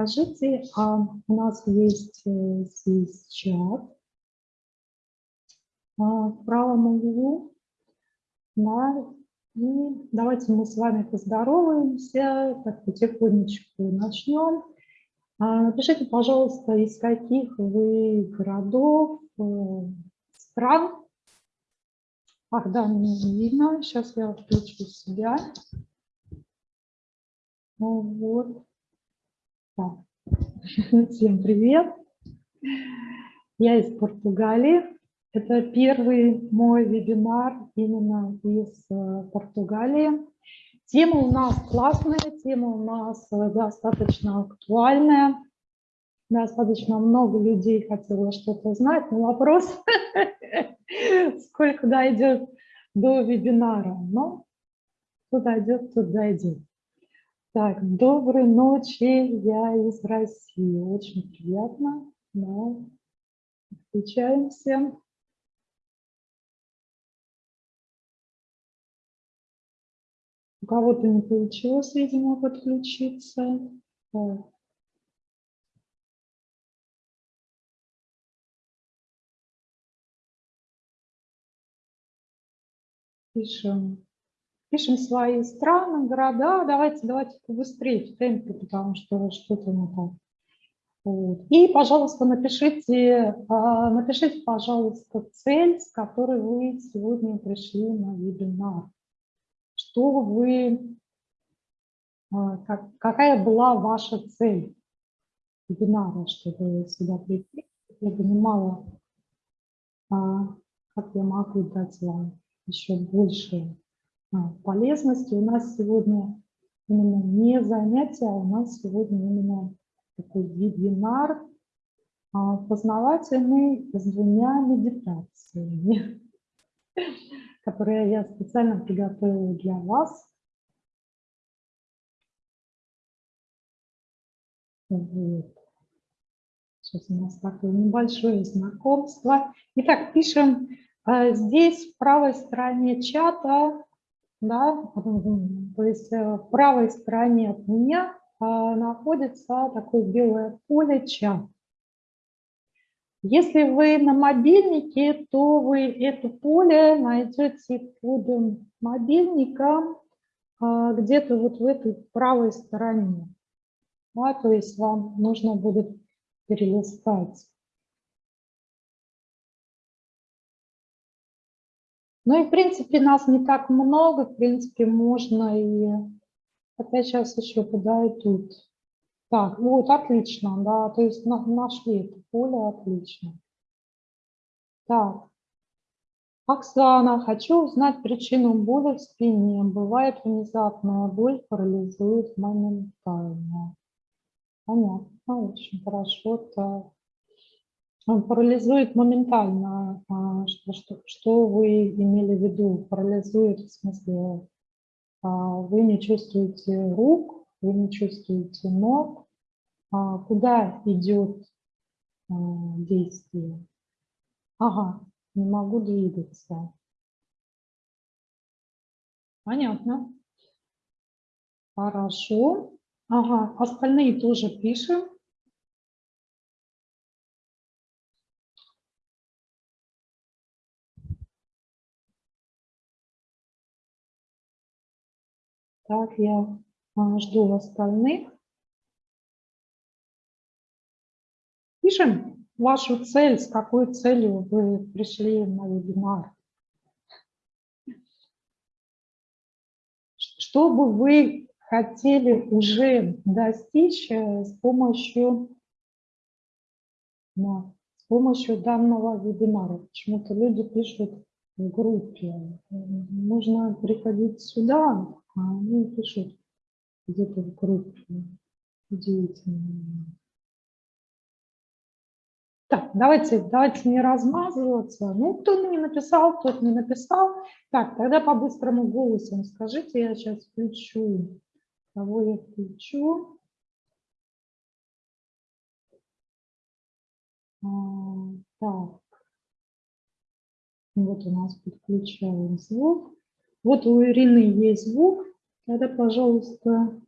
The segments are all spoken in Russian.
Скажите, а у нас есть э, здесь чат а, в правом углу. Да, и давайте мы с вами поздороваемся, так потихонечку начнем. А, напишите, пожалуйста, из каких вы городов, э, стран. Ах, да, не видно. Сейчас я включу себя. Вот. Всем привет. Я из Португалии. Это первый мой вебинар именно из э, Португалии. Тема у нас классная, тема у нас э, достаточно актуальная. Достаточно много людей хотело что-то знать, но вопрос, сколько дойдет до вебинара. Но кто дойдет, тот дойдет. Так, доброй ночи, я из России. Очень приятно. Да. Встречаемся. У кого-то не получилось, видимо, подключиться. Так. Пишем пишем свои страны, города. Давайте, давайте побыстрее в темпе, потому что что-то не так. Вот. И, пожалуйста, напишите, а, напишите, пожалуйста, цель, с которой вы сегодня пришли на вебинар. Что вы, а, как, какая была ваша цель вебинара, чтобы сюда прийти? Я понимала, как я могу дать вам еще больше полезности. У нас сегодня именно не занятие, а у нас сегодня именно такой вебинар а, познавательный с двумя медитациями, которые я специально приготовила для вас. Вот. Сейчас у нас такое небольшое знакомство. Итак, пишем а, здесь в правой стороне чата да, то есть э, в правой стороне от меня а, находится такое белое поле чат. Если вы на мобильнике, то вы это поле найдете под мобильником а, где-то вот в этой правой стороне. Да, то есть вам нужно будет перелистать Ну и, в принципе, нас не так много, в принципе, можно и... Хотя сейчас еще подойдут. Так, вот, отлично, да, то есть нашли это поле, отлично. Так, Оксана, хочу узнать причину боли в спине. Бывает внезапная боль, парализует моментально. Понятно, очень хорошо. Так парализует моментально. А, что, что, что вы имели в виду? Парализует в смысле, а, вы не чувствуете рук, вы не чувствуете ног. А, куда идет действие? Ага, не могу двигаться. Понятно. Хорошо. Ага, остальные тоже пишем. Так, я жду остальных. Пишем вашу цель, с какой целью вы пришли на вебинар. Что бы вы хотели уже достичь э, с помощью, да, с помощью данного вебинара? Почему-то люди пишут в группе. Нужно приходить сюда, а они пишут где-то в группе. Удивительно. Так, давайте, давайте не размазываться. Ну, кто не написал, тот не написал. Так, тогда по быстрому голосу скажите, я сейчас включу. Кого я включу? А, так. Вот у нас подключаем звук. Вот у Ирины есть звук. Тогда, пожалуйста,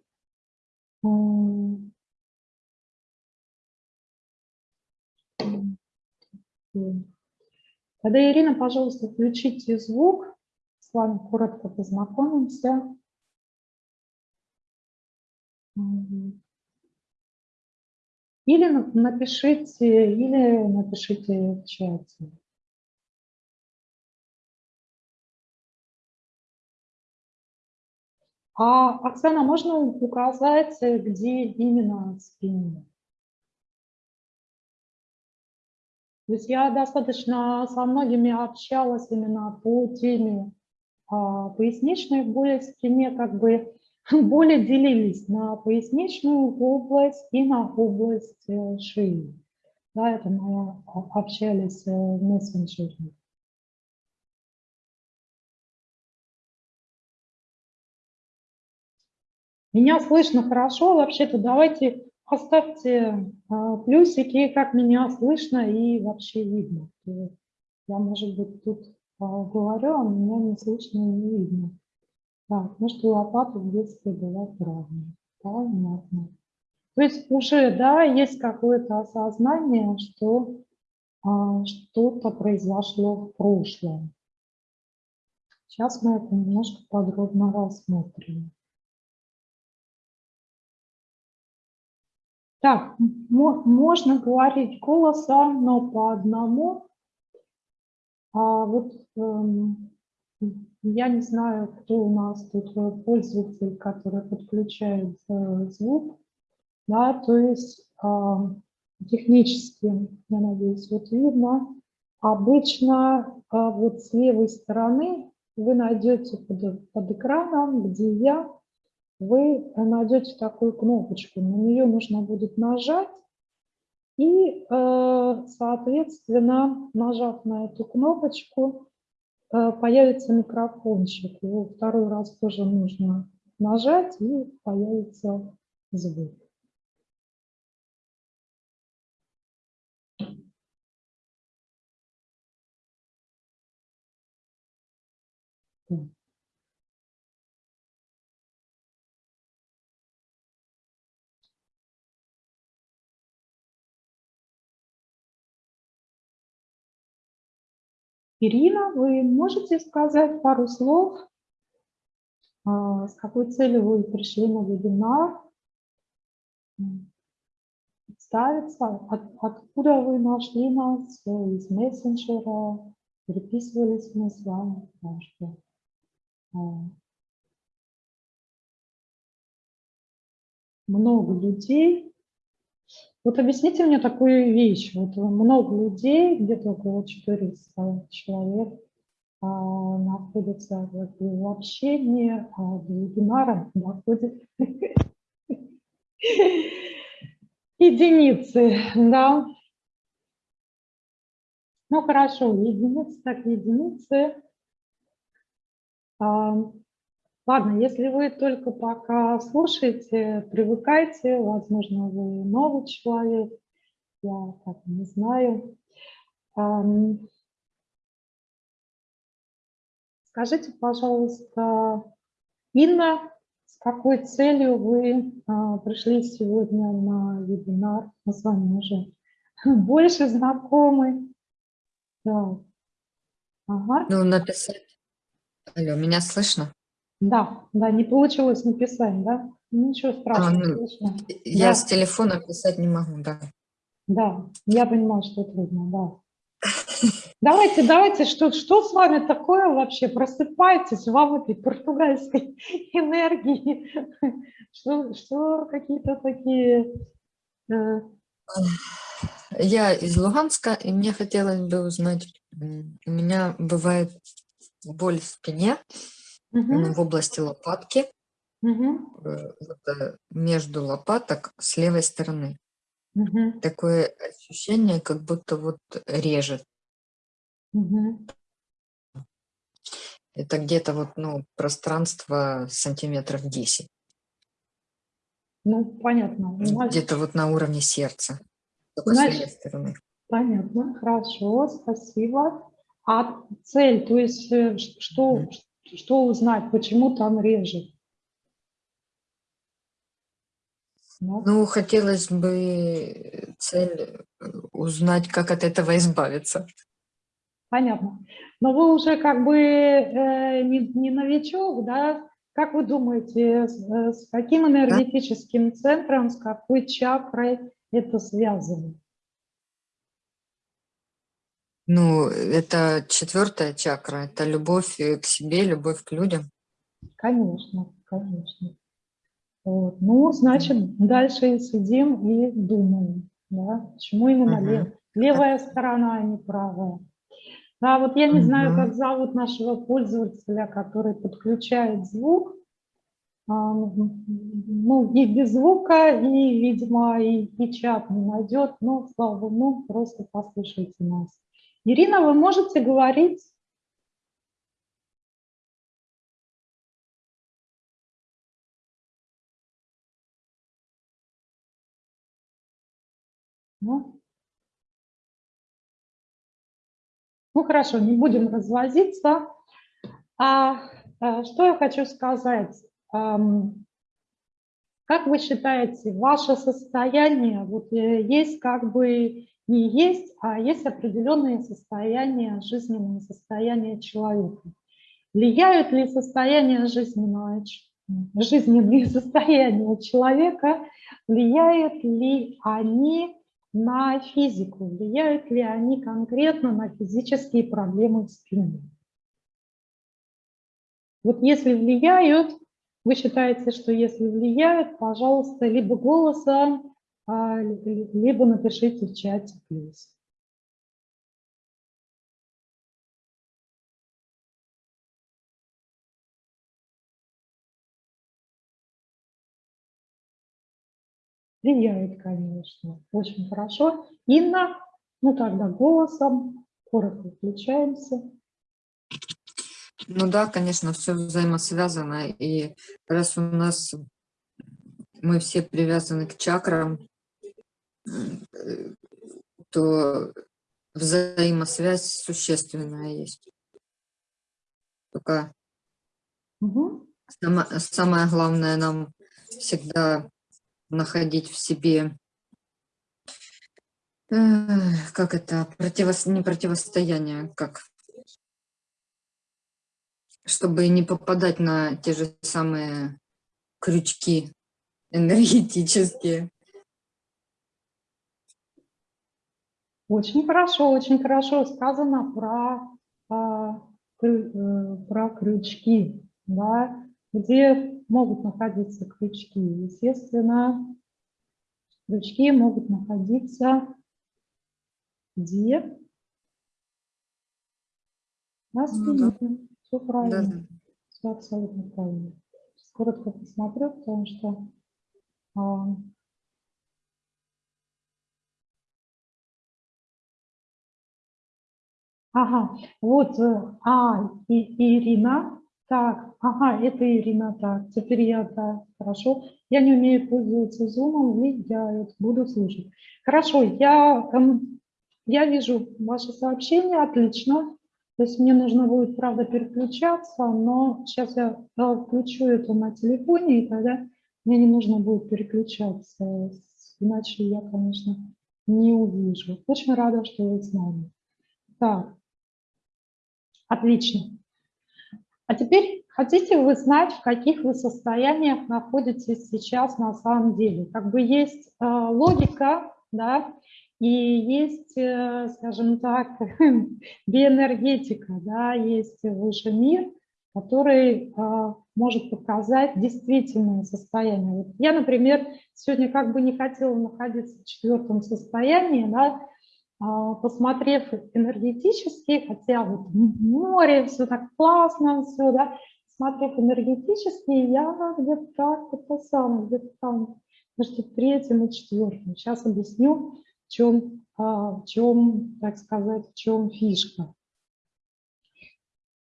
а, Тогда, Ирина, пожалуйста, включите звук. С вами коротко познакомимся. Или напишите, или напишите в чате. А, Оксана, можно указать, где именно спина? То есть я достаточно со многими общалась именно по теме а, поясничной боли в спине, как бы боли делились на поясничную область и на область э, шеи. Да, это мы общались э, в мессенджере. Меня слышно хорошо, вообще-то давайте оставьте а, плюсики, как меня слышно и вообще видно. Я, может быть, тут а, говорю, а меня не слышно и не видно. Так, ну что лопата в детстве была травма. Понятно. То есть уже, да, есть какое-то осознание, что а, что-то произошло в прошлом. Сейчас мы это немножко подробно рассмотрим. Так, можно говорить голосом, но по одному. А вот эм, я не знаю, кто у нас тут э, пользователь, который подключает э, звук. Да, то есть э, технически, я надеюсь, вот видно. Обычно э, вот с левой стороны вы найдете под, под экраном, где я вы найдете такую кнопочку, на нее нужно будет нажать, и, э, соответственно, нажав на эту кнопочку, э, появится микрофончик. Его второй раз тоже нужно нажать, и появится звук. Ирина, вы можете сказать пару слов, а, с какой целью вы пришли на вебинар, представиться, от, откуда вы нашли нас, из мессенджера, переписывались мы с вами, что а, много людей вот объясните мне такую вещь. Вот много людей, где-то около 400 человек, а, находятся в общении, а до вебинара доходит единицы, да. Ну хорошо, единицы так единицы. Ладно, если вы только пока слушаете, привыкайте, возможно, вы новый человек, я так не знаю. Скажите, пожалуйста, Инна, с какой целью вы а, пришли сегодня на вебинар? Мы с вами уже больше знакомы. Да. Ага. Ну, написать. Алло, меня слышно? Да, да, не получилось написать, да? Ничего а, страшного. А, ну, я да. с телефона писать не могу, да. Да, я понимаю, что трудно, да. Давайте, давайте, что, что с вами такое вообще? Просыпайтесь вам этой португальской энергии. Что, что какие-то такие... Э... Я из Луганска, и мне хотелось бы узнать, у меня бывает боль в спине, угу. в области лопатки, угу. между лопаток с левой стороны. Угу. Такое ощущение, как будто вот режет. Угу. Это где-то вот, ну, пространство сантиметров 10. Ну, понятно. Где-то вот на уровне сердца. Только Значит, с левой стороны. Понятно, хорошо, спасибо. А цель, то есть э, что, что узнать, почему там режет? Да? Ну, хотелось бы цель узнать, как от этого избавиться. Понятно. Но вы уже как бы э, не, не новичок, да? Как вы думаете, с, э, с каким энергетическим да? центром, с какой чакрой это связано? Ну, это четвертая чакра, это любовь к себе, любовь к людям. Конечно, конечно. Вот. Ну, значит, дальше сидим и думаем, да, почему именно -huh. лев, левая сторона, а не правая. Да, вот я не -huh. знаю, как зовут нашего пользователя, который подключает звук, ну, и без звука, и, видимо, и, и чат не найдет, но, слава богу, ну, просто послушайте нас. Ирина, вы можете говорить? Ну, ну хорошо, не будем развозиться. А, а что я хочу сказать? Как вы считаете, ваше состояние, вот э, есть как бы не есть, а есть определенные состояния, жизненные состояния человека. Влияют ли состояние жизненного, жизненные состояния человека, влияют ли они на физику, влияют ли они конкретно на физические проблемы в спине. Вот если влияют, вы считаете, что если влияют, пожалуйста, либо голосом, либо напишите в чате плюс. Влияет, конечно. Очень хорошо. Инна, ну тогда голосом, коротко включаемся. Ну да, конечно, все взаимосвязано. И раз у нас мы все привязаны к чакрам, то взаимосвязь существенная есть. Только угу. самое, самое главное нам всегда находить в себе, как это, противо, не противостояние, как, чтобы не попадать на те же самые крючки энергетические. Очень хорошо, очень хорошо сказано про, а, э, про крючки, да, где могут находиться крючки. Естественно, крючки могут находиться где? На спине. Ну, да. Все правильно. Да, да. Все абсолютно правильно. Коротко посмотрю, потому что Ага, вот, э, а, и, Ирина, так, ага, это Ирина, так, теперь я, да, хорошо. Я не умею пользоваться зумом, влияют, буду слушать. Хорошо, я, эм, я вижу ваше сообщение, отлично. То есть мне нужно будет, правда, переключаться, но сейчас я э, включу это на телефоне, и тогда мне не нужно будет переключаться, иначе я, конечно, не увижу. Очень рада, что вы с нами. Так, Отлично. А теперь хотите вы знать, в каких вы состояниях находитесь сейчас на самом деле? Как бы есть э, логика, да, и есть, э, скажем так, биоэнергетика, да, есть высший мир, который э, может показать действительное состояние. Вот я, например, сегодня как бы не хотела находиться в четвертом состоянии, да, посмотрев энергетически, хотя вот море, все так классно, все, да, смотрев энергетически, я где-то так, это самое, где-то там между третьим и четвертым. Сейчас объясню, в чем, а, в чем, так сказать, в чем фишка.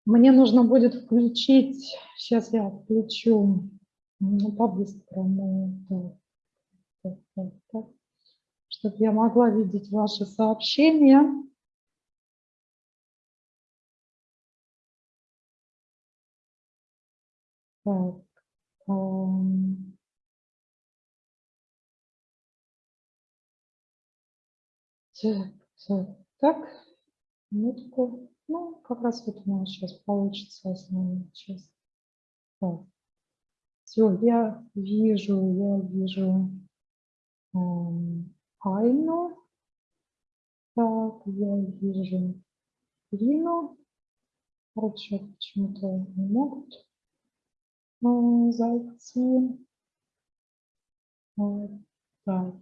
Мне нужно будет включить, сейчас я включу ну, по-быстрому, так, так, так, так чтобы я могла видеть ваши сообщения. Так. Так, так, так. Минутку. Ну, как раз вот у нас сейчас получится основная часть. Так. Все, я вижу, я вижу эм, Айну. Так, я вижу Лину. Хорошо, почему-то не могут э, зайти. Вот, так.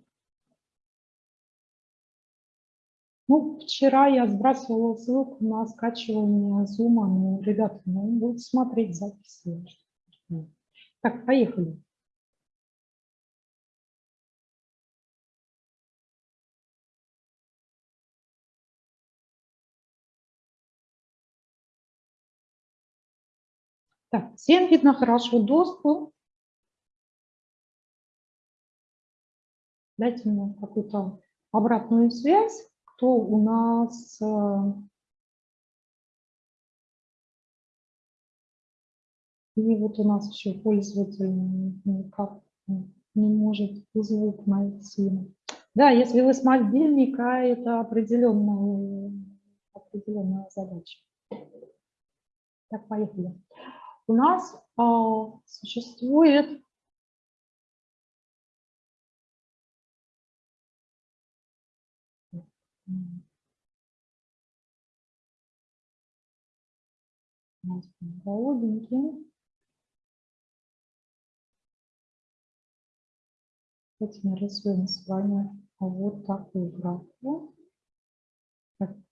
Ну, вчера я сбрасывала ссылку на скачивание зума, но, ребята, ну, будут смотреть записи. Так, поехали. Так, всем видно хорошо доступ. Дайте мне какую-то обратную связь, кто у нас... Э, и вот у нас еще пользователь никак не может звук найти. Да, если вы с мобильника, это определенная, определенная задача. Так, поехали. У нас а, существует голубенький. Давайте мы рисуем с вами вот такую графу.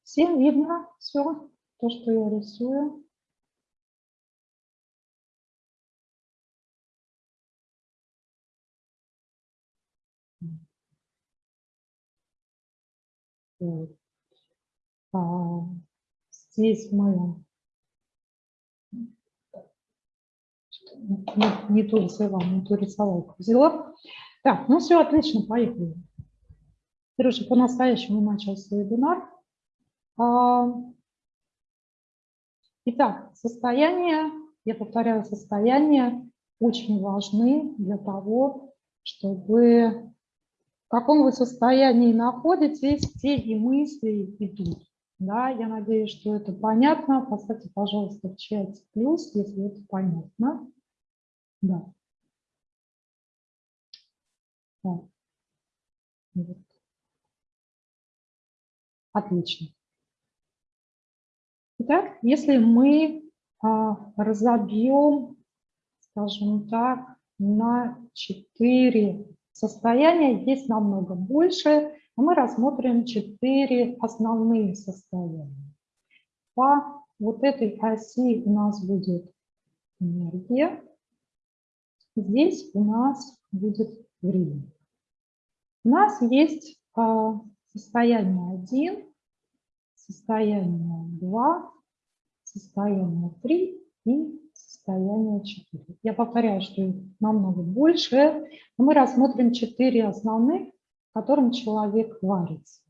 Всем видно все, то, что я рисую. А, здесь мы не, не ту взяла, не ту рисовалку взяла. Так, ну все, отлично, поехали. Сережа по-настоящему начался вебинар. А, итак, состояние, я повторяю, состояние очень важны для того, чтобы в каком вы состоянии находитесь, те и мысли идут. Да, я надеюсь, что это понятно. Поставьте, пожалуйста, в чате плюс, если это понятно. Да. Вот. Отлично. Итак, если мы а, разобьем, скажем так, на четыре Состояния есть намного больше, мы рассмотрим четыре основные состояния. По вот этой оси у нас будет энергия, здесь у нас будет время. У нас есть а, состояние 1, состояние 2, состояние 3 и состояние 4. Я повторяю, что их намного больше. Мы рассмотрим четыре основных, которым человек варится.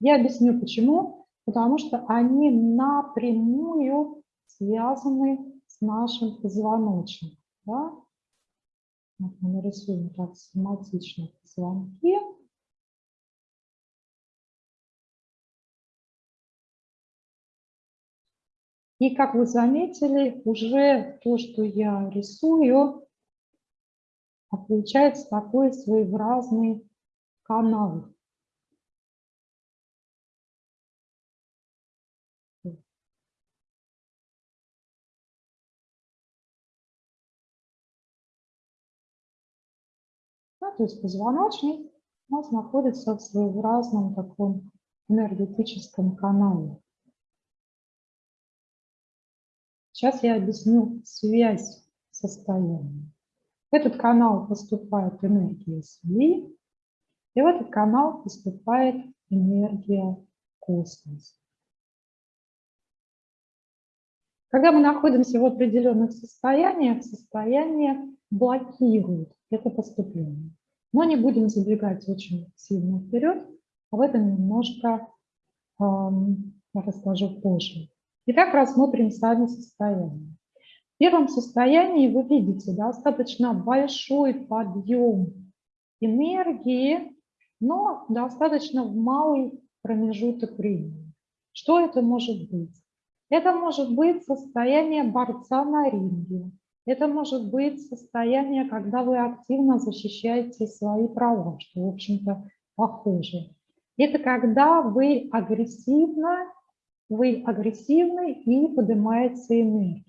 Я объясню почему. Потому что они напрямую связаны с нашим позвоночником. Да? Вот мы нарисуем так схематично позвонки. И как вы заметили, уже то, что я рисую, а получается такой своеобразный канал. Да, то есть позвоночник у нас находится в своеобразном таком энергетическом канале. Сейчас я объясню связь состояния. В этот канал поступает энергия Земли, и в этот канал поступает энергия космоса. Когда мы находимся в определенных состояниях, состояние блокирует это поступление. Но не будем забегать очень сильно вперед, об этом немножко эм, расскажу позже. Итак, рассмотрим сами состояние. В первом состоянии вы видите достаточно большой подъем энергии, но достаточно в малой промежуток времени. Что это может быть? Это может быть состояние борца на ринге. Это может быть состояние, когда вы активно защищаете свои права, что, в общем-то, похоже. Это когда вы агрессивно, вы агрессивны и поднимается энергия.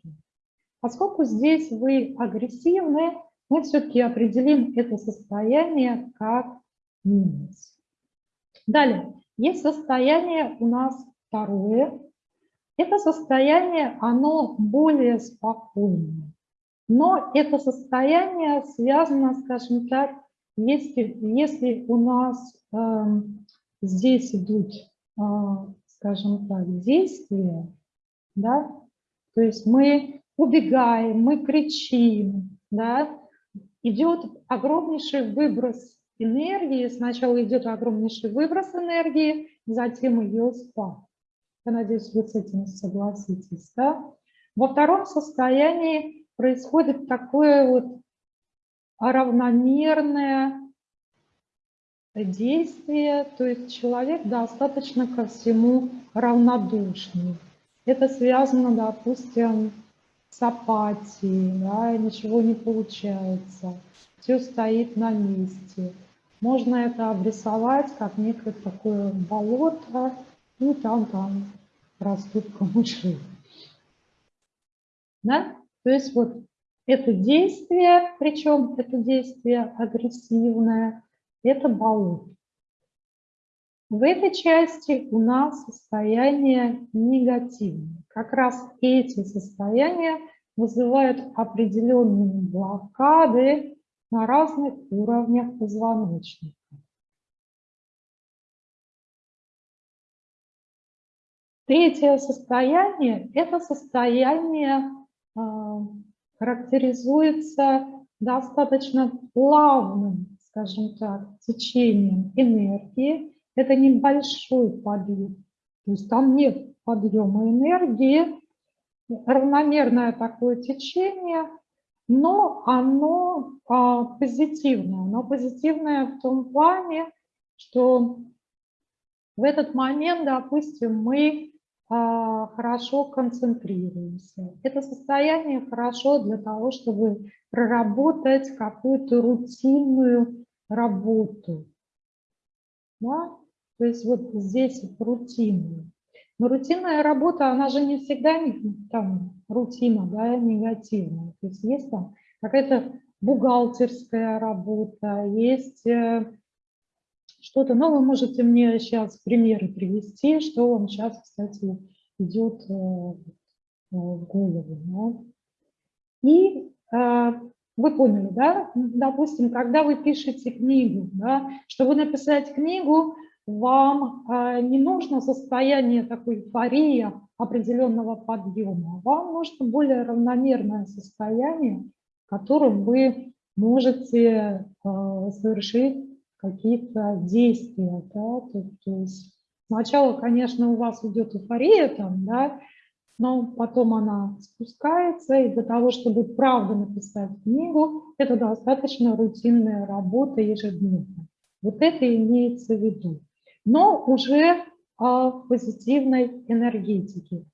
Поскольку здесь вы агрессивны, мы все-таки определим это состояние как минус. Далее, есть состояние у нас второе. Это состояние, оно более спокойное. Но это состояние связано, скажем так, если, если у нас э, здесь идут, э, скажем так, действия, да, то есть мы убегаем, мы кричим, да, идет огромнейший выброс энергии, сначала идет огромнейший выброс энергии, затем ее спад. Я надеюсь, вы с этим согласитесь. Да? Во втором состоянии происходит такое вот равномерное действие, то есть человек достаточно ко всему равнодушный. Это связано, допустим, с апатией, да, ничего не получается, все стоит на месте. Можно это обрисовать как некое такое болото, и там-там растут камыши. Да? То есть вот это действие, причем это действие агрессивное, это болото. В этой части у нас состояние негативное. Как раз эти состояния вызывают определенные блокады на разных уровнях позвоночника. Третье состояние – это состояние а, характеризуется достаточно плавным, скажем так, течением энергии. Это небольшой подъем, то есть там нет подъема энергии, равномерное такое течение, но оно а, позитивное. Оно позитивное в том плане, что в этот момент, допустим, мы а, хорошо концентрируемся. Это состояние хорошо для того, чтобы проработать какую-то рутинную работу. Да? То есть вот здесь рутинную. Но рутинная работа, она же не всегда там рутина, да, негативная. То есть есть там какая-то бухгалтерская работа, есть э, что-то. Но вы можете мне сейчас примеры привести, что вам сейчас, кстати, идет э, э, в голову. Да? И вы поняли, да? Допустим, когда вы пишете книгу, да, чтобы написать книгу, вам э, не нужно состояние такой эйфории определенного подъема, вам нужно более равномерное состояние, в котором вы можете э, совершить какие-то действия. Да? То есть сначала, конечно, у вас идет эйфория, там, да, но потом она спускается, и для того, чтобы правда написать книгу, это достаточно рутинная работа ежедневно. Вот это имеется в виду но уже а, позитивной энергетике.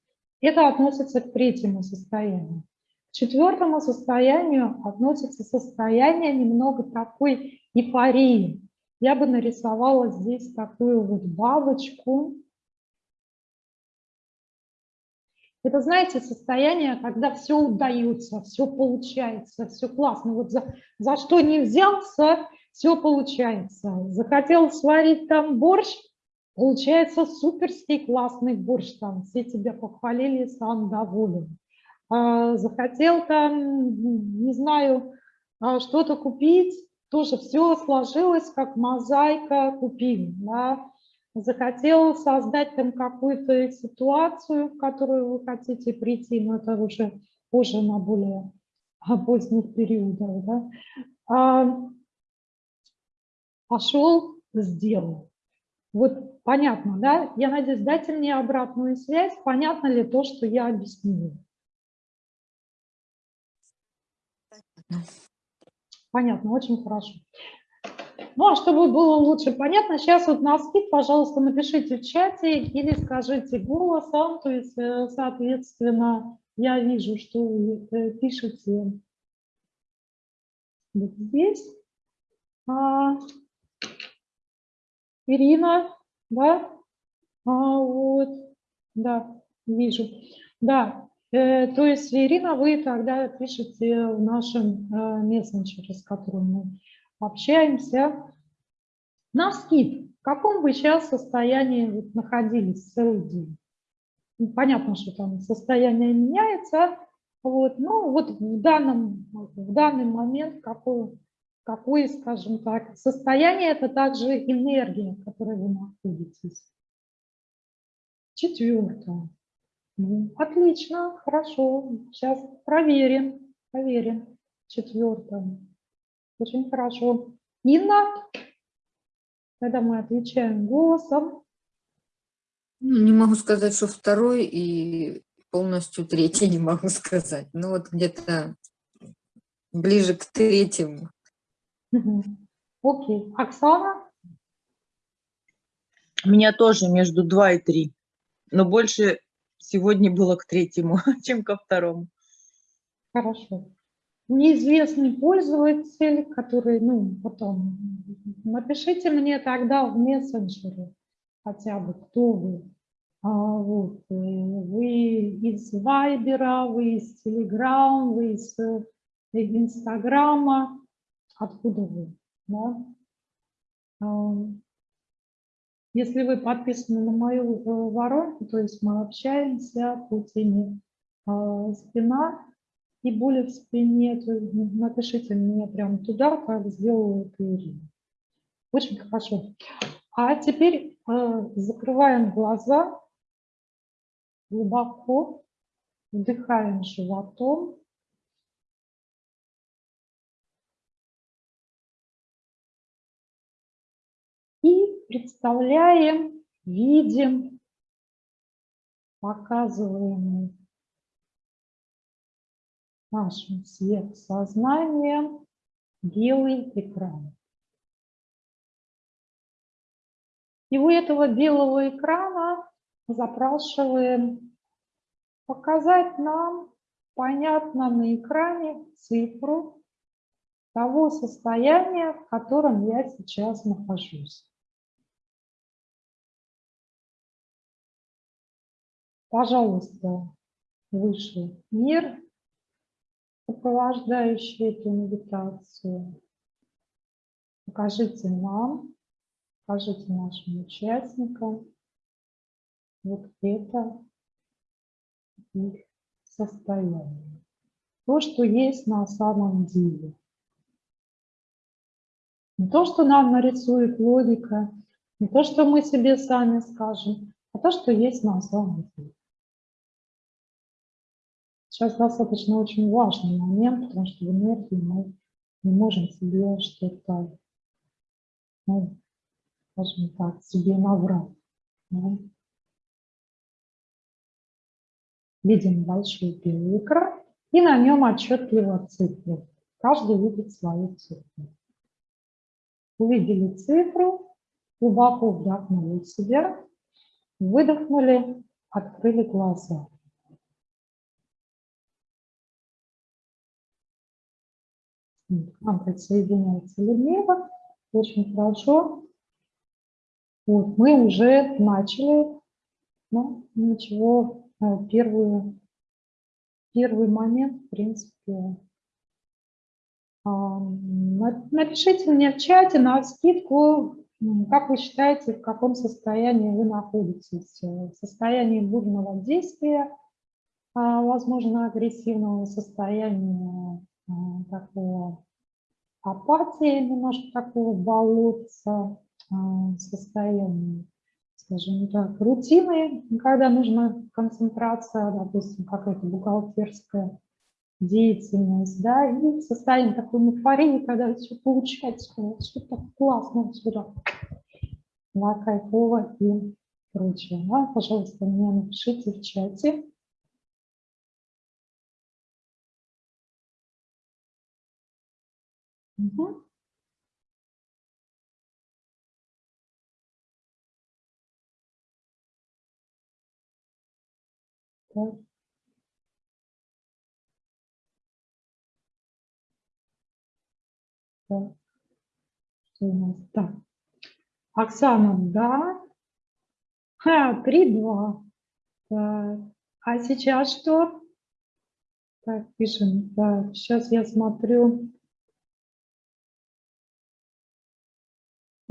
Это относится к третьему состоянию. К четвертому состоянию относится состояние немного такой эйфории. Я бы нарисовала здесь такую вот бабочку. Это, знаете, состояние, когда все удается, все получается, все классно. Вот за, за что не взялся, все получается. Захотел сварить там борщ, получается суперский классный борщ там, все тебя похвалили, сам доволен. А, захотел там, не знаю, а, что-то купить, тоже все сложилось, как мозаика купил. Да? Захотел создать там какую-то ситуацию, в которую вы хотите прийти, но это уже позже на более поздних периодах. Да? А, пошел, сделал. Вот понятно, да? Я надеюсь, дайте мне обратную связь, понятно ли то, что я объяснила. Понятно, очень хорошо. Ну, а чтобы было лучше понятно, сейчас вот на скид, пожалуйста, напишите в чате или скажите голосом, то есть, э, соответственно, я вижу, что вы э, пишете вот здесь. А, Ирина, да? А, вот, да, вижу. Да, э, то есть, Ирина, вы тогда пишете в нашем э, мессенджере, с которым мы общаемся. На скид, в каком вы сейчас состоянии вот находились целый день? Ну, понятно, что там состояние меняется, вот, но вот в данном, в данный момент какой, какое, скажем так, состояние, это также энергия, в которой вы находитесь. Четвертое. Ну, отлично, хорошо. Сейчас проверим, проверим. Четвертое. Очень хорошо. Инна, когда мы отвечаем голосом. Ну, не могу сказать, что второй и полностью третий не могу сказать. Ну вот где-то ближе к третьему. Окей. Оксана? У меня тоже между два и три, но больше сегодня было к третьему, чем ко второму. Хорошо неизвестный пользователь, который, ну, потом, напишите мне тогда в мессенджере хотя бы, кто вы. А, вот, э, вы из Вайбера, вы из Телеграм, вы из э, Инстаграма, откуда вы, да? А, если вы подписаны на мою э, воронку, то есть мы общаемся по теме а, спина, и боли в спине, то напишите мне прямо туда, как сделала Ирина. Очень хорошо. А теперь э, закрываем глаза, глубоко вдыхаем животом. И представляем, видим, показываем нашим сверхсознанием белый экран. И у этого белого экрана запрашиваем показать нам понятно на экране цифру того состояния, в котором я сейчас нахожусь. Пожалуйста, выше мир сопровождающие эту медитацию. Покажите нам, покажите нашим участникам вот это их состояние. То, что есть на самом деле. Не то, что нам нарисует логика, не то, что мы себе сами скажем, а то, что есть на самом деле. Сейчас достаточно очень важный момент, потому что в энергии мы не можем себе что-то, ну, скажем так, себе наврать. Да? Видим большой белый экран, и на нем отчетливо цифры. Каждый видит свою цифру. Увидели цифру, глубоко вдохнули себя, выдохнули, открыли глаза. Нам присоединяется Людмила. Очень хорошо. Вот, мы уже начали. Ну, ничего, э, первую, первый момент, в принципе, Напишите мне в чате на скидку, как вы считаете, в каком состоянии вы находитесь. В состоянии бурного действия, а, возможно, агрессивного состояния такого апатии, немножко такого болотца а, состояния, скажем так, рутины, когда нужна концентрация, допустим, какая-то бухгалтерская деятельность, да, и состояние такой эйфории, когда все получается, все так классно, все так да, кайфово и прочее. Да. Пожалуйста, мне напишите в чате, Угу. Так. Так. Что у нас? Так. Оксана, да. Ха, три, два. Так. А сейчас что? Так, пишем. Так, сейчас я смотрю.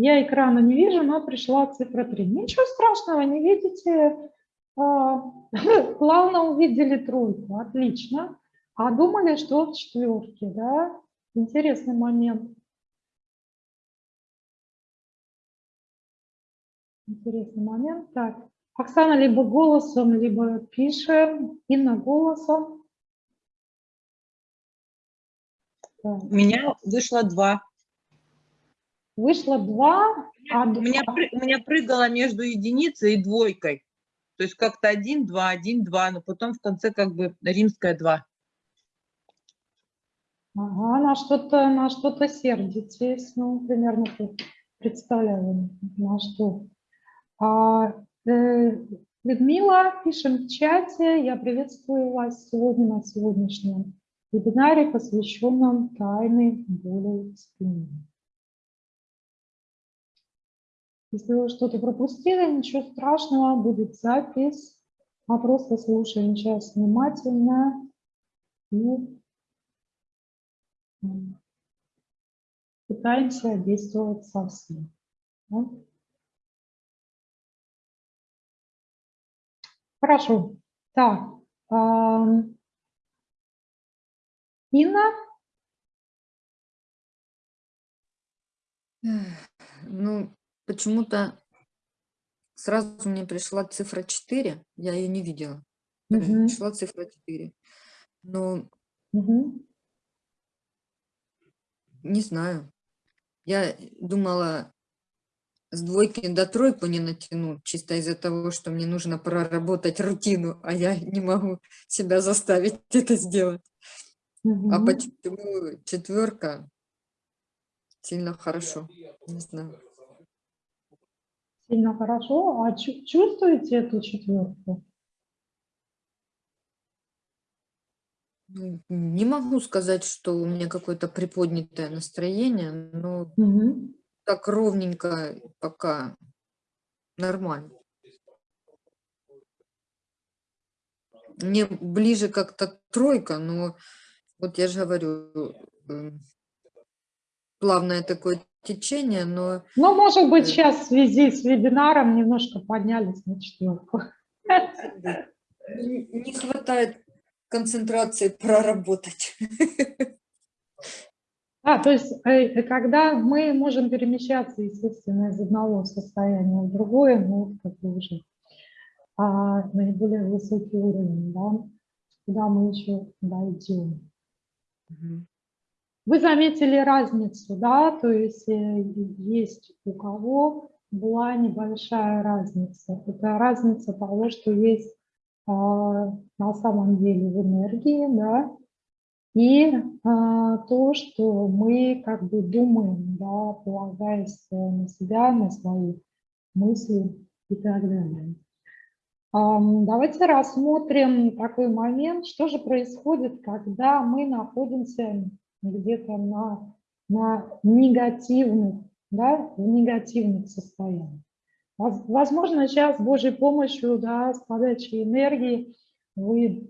Я экрана не вижу, но пришла цифра 3. Ничего страшного, не видите. А, Плавно увидели тройку, отлично. А думали, что в четверке, да? Интересный момент. Интересный момент. Так, Оксана либо голосом, либо пишем. Инна голосом. Так, У меня вышло два. Вышло два. а У меня, у меня прыгало между единицей и двойкой. То есть как-то один, два, один, два, но потом в конце как бы римская два. Ага, на что-то на что-то сердитесь, ну, примерно представляю, на что. А, э, Людмила, пишем в чате, я приветствую вас сегодня на сегодняшнем вебинаре, посвященном тайной боли в спине. Если вы что-то пропустили, ничего страшного, будет запись. А просто слушаем сейчас внимательно и м, пытаемся действовать совсем. да. Хорошо. Так. Инна, Ну, почему-то сразу мне пришла цифра 4, я ее не видела. Мгм. Пришла цифра 4. Но Мгм. не знаю. Я думала с двойки до тройку не натяну, чисто из-за того, что мне нужно проработать рутину, а я не могу себя заставить это сделать. А Мгм. почему четверка сильно хорошо? Не знаю. Сильно хорошо. А чу- чувствуете эту четверку? Не могу сказать, что у меня какое-то приподнятое настроение, но Мгм. так ровненько пока нормально. Мне ближе как-то тройка, но вот я же говорю, м, плавное такое течение, но Ну, может быть, Э. сейчас в связи с вебинаром немножко поднялись на четверку. не не хватает концентрации проработать. А, то есть, э, когда мы можем перемещаться, естественно, из одного состояния в другое, ну, как бы уже а, наиболее высокий уровень, да, куда мы еще дойдем. Мгм. Вы заметили разницу, да, то есть э, есть у кого была небольшая разница. Это разница того, что есть а, на самом деле в энергии, да, и а, то, что мы как бы думаем, да, полагаясь э, на себя, на свои мысли и так далее. Давайте рассмотрим такой момент, что же происходит, когда мы находимся где-то на, на негативных, да, в негативных состояниях. Воз- Возможно, сейчас с Божьей помощью, да, с подачей энергии вы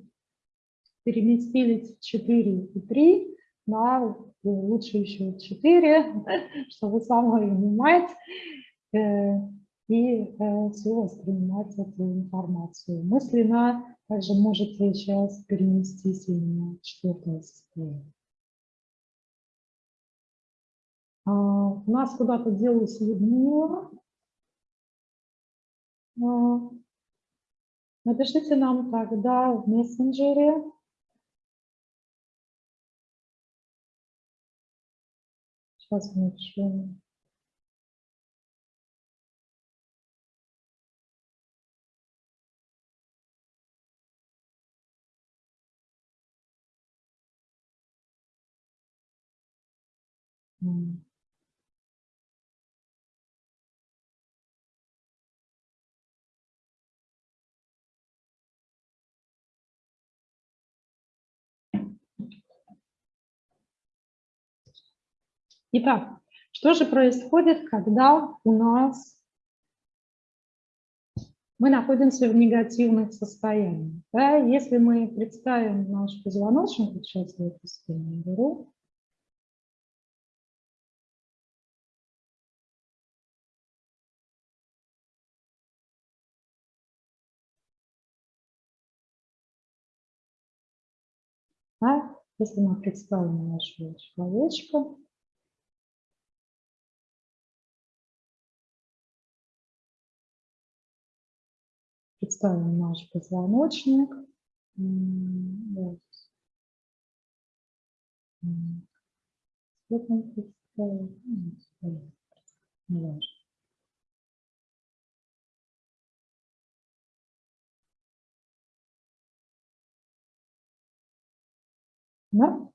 переместились в 4 и 3, да, лучше еще 4, чтобы самовнимать э, и э, все воспринимать эту информацию. Мысленно также можете сейчас перенестись именно в четвертое состояние. У нас куда-то делась Людмила. А, Напишите нам тогда в мессенджере. Сейчас напишу. М. Итак, что же происходит, когда у нас мы находимся в негативных состояниях? Да? Если мы представим наш позвоночник, сейчас я эту схему беру, Да? Если мы представим нашего человечка, представим наш позвоночник. Вот. Да?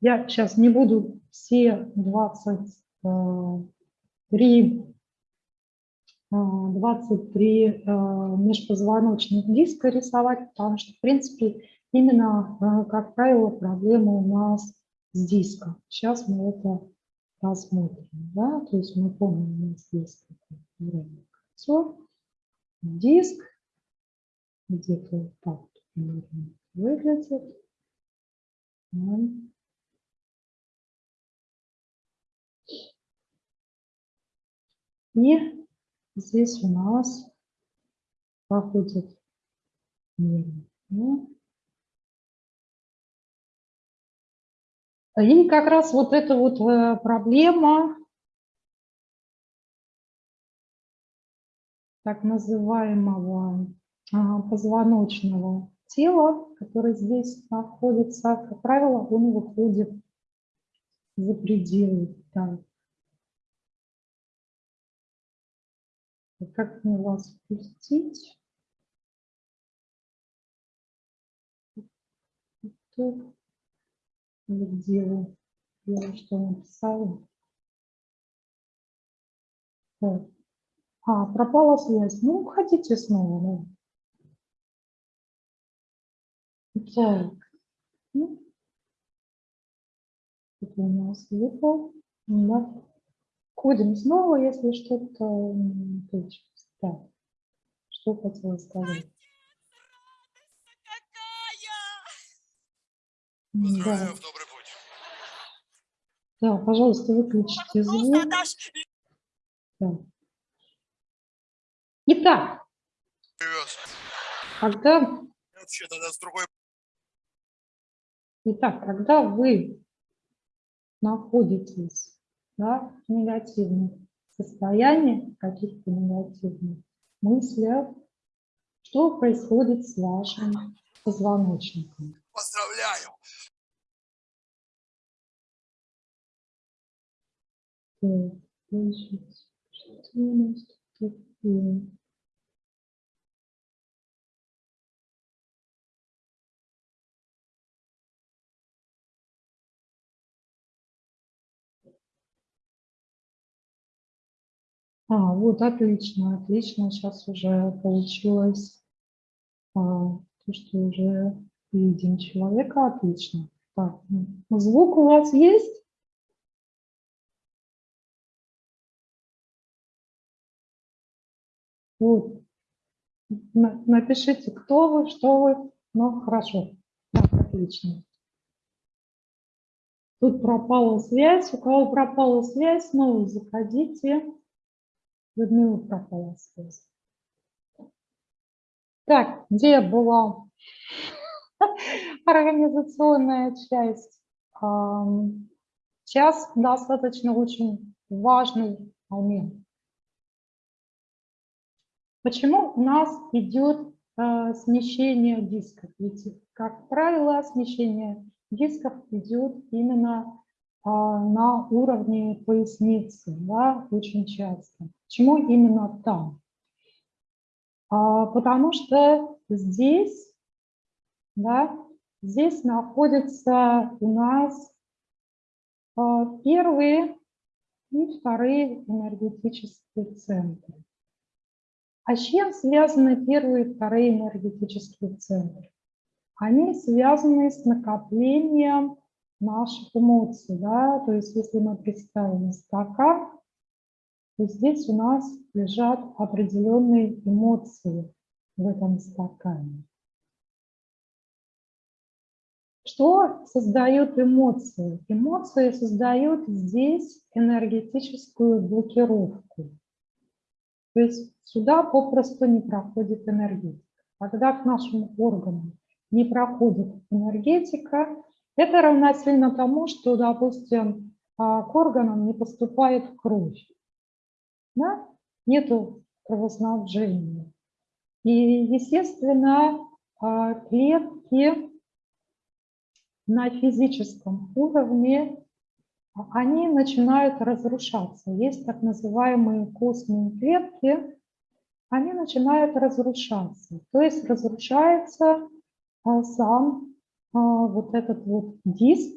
Я сейчас не буду все 23, 23 э, э, межпозвоночных диска рисовать, потому что, в принципе, именно, э, как правило, проблема у нас с диском. Сейчас мы это посмотрим. Да? То есть мы помним, у нас есть кольцо, диск, где-то так выглядит. И здесь у нас проходит нервы. И как раз вот эта вот э, проблема так называемого позвоночного тела, которое здесь находится, как правило, он выходит за пределы. Да. Как мне вас впустить? Тут. Где вы? Я что написала? Так. А, пропала связь. Ну, хотите снова, да? Так. Ну, это у нас выпал. Да. Ходим снова, если что-то получится. Так. Что хотела сказать? Да. Да, пожалуйста, выключите звук. Да. Итак, когда... Итак, когда вы находитесь да, в негативном состоянии, каких-то негативных мыслях, что происходит с вашим позвоночником? Поздравляю! Так, значит, что у нас тут такое? А, вот, отлично, отлично. Сейчас уже получилось а, то, что уже видим человека. Отлично. Так, звук у вас есть? Вот. Напишите, кто вы, что вы. Ну, хорошо. Так, отлично. Тут пропала связь. У кого пропала связь, снова заходите. Людмила пропала связь. Так, где была организационная часть? Сейчас достаточно очень важный момент. Почему у нас идет э, смещение дисков? Ведь, как правило, смещение дисков идет именно на уровне поясницы, да, очень часто. Почему именно там? А, потому что здесь, да, здесь находятся у нас а, первые и вторые энергетические центры. А с чем связаны первые и вторые энергетические центры? Они связаны с накоплением наших эмоций, да, то есть если мы представим стакан, то здесь у нас лежат определенные эмоции в этом стакане. Что создает эмоции? Эмоции создают здесь энергетическую блокировку. То есть сюда попросту не проходит энергетика. Когда к нашим органам не проходит энергетика, это равносильно тому, что, допустим, а, к органам не поступает кровь. Да? Нету кровоснабжения. И, естественно, а, клетки на физическом уровне, они начинают разрушаться. Есть так называемые костные клетки, они начинают разрушаться. То есть разрушается а, сам вот этот вот диск,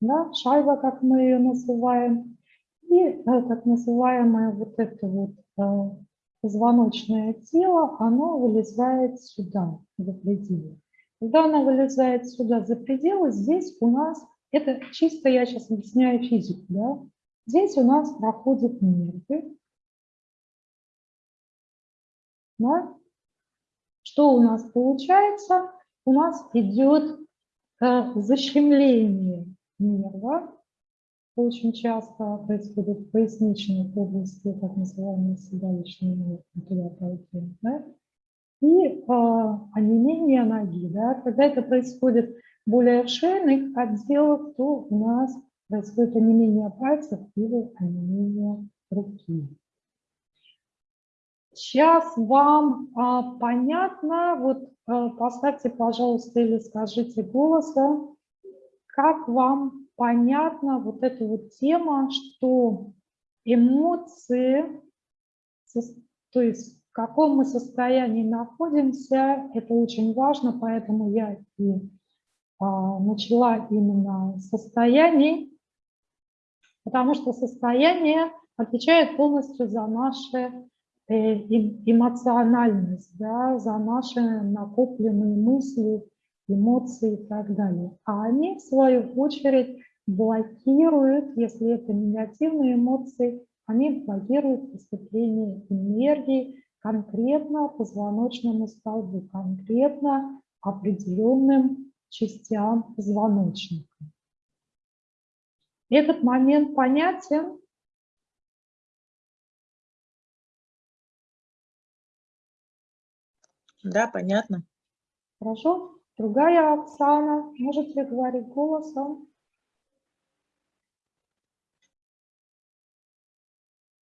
да, шайба, как мы ее называем, и э, так называемое вот это вот э, позвоночное тело, оно вылезает сюда, за пределы. Когда она вылезает сюда за пределы, здесь у нас, это чисто я сейчас объясняю физику, да, здесь у нас проходят нервы. Да? Что у нас получается? У нас идет э, защемление нерва. Очень часто происходит в поясничной области, так называемые седалищные нервы, туда пойдем, да? и э, онемение ноги. Да? Когда это происходит более в шейных отделах, то у нас происходит онемение пальцев или онемение руки. Сейчас вам а, понятно, вот а, поставьте, пожалуйста, или скажите голосом, как вам понятна вот эта вот тема, что эмоции, то есть каком мы состоянии находимся, это очень важно, поэтому я и а, начала именно состояние, потому что состояние отвечает полностью за нашу э, эмоциональность, да, за наши накопленные мысли, эмоции и так далее. А они, в свою очередь, блокируют, если это негативные эмоции, они блокируют поступление энергии конкретно позвоночному столбу, конкретно определенным частям позвоночника. Этот момент понятен? Да, понятно. Хорошо. Другая Оксана, можете говорить голосом?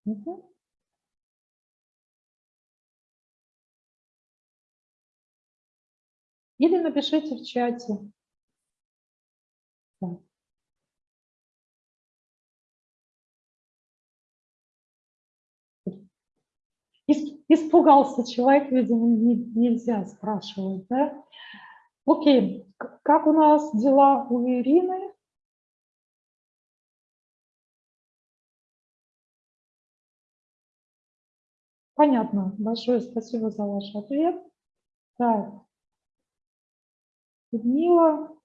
Угу. Или напишите в чате. Испугался человек, видимо, не, нельзя спрашивать, да? Окей, как у нас дела у Ирины? Понятно, большое спасибо за ваш ответ. Так, Людмила.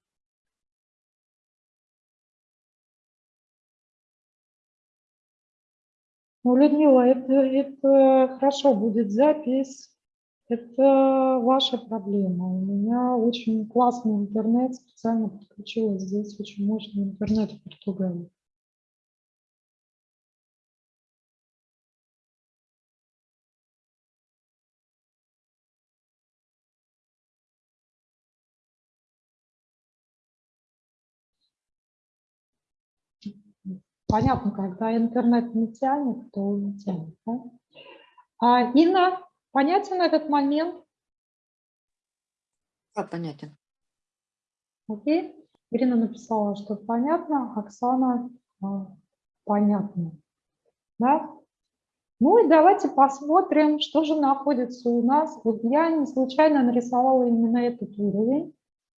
Ну, Людмила, это, это хорошо будет запись. Это ваша проблема. У меня очень классный интернет, специально подключилась здесь очень мощный интернет в Португалии. Понятно, когда интернет не тянет, то не тянет. Да? А, Инна, понятен этот момент? Да, понятен. Окей. Ирина написала, что понятно, Оксана а, понятно. Да? Ну и давайте посмотрим, что же находится у нас. Вот я не случайно нарисовала именно этот уровень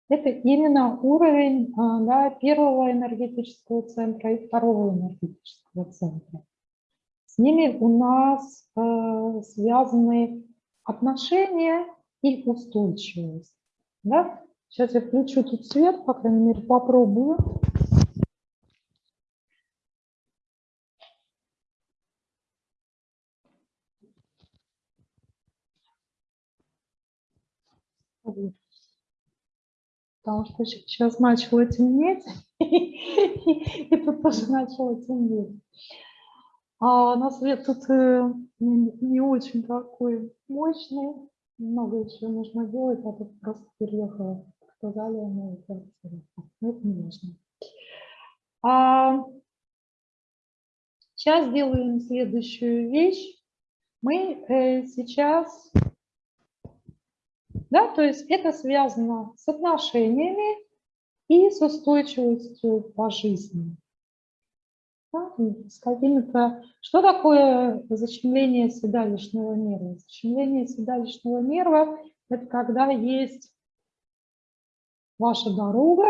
это именно уровень а, да, первого энергетического центра и второго энергетического центра. С ними у нас э, связаны отношения и устойчивость. Да? Сейчас я включу тут свет, по крайней мере попробую. Вот. Потому что сейчас начало темнеть, и тут тоже начало темнеть. А на свет тут э, не очень такой мощный, много еще нужно делать, а тут просто переехала, сказали, новую квартиру. Но это не важно. А сейчас делаем следующую вещь. Мы э, сейчас, да, то есть это связано с отношениями и с устойчивостью по жизни. Да, с какими-то... Что такое защемление седалищного нерва? Защемление седалищного нерва – это когда есть ваша дорога,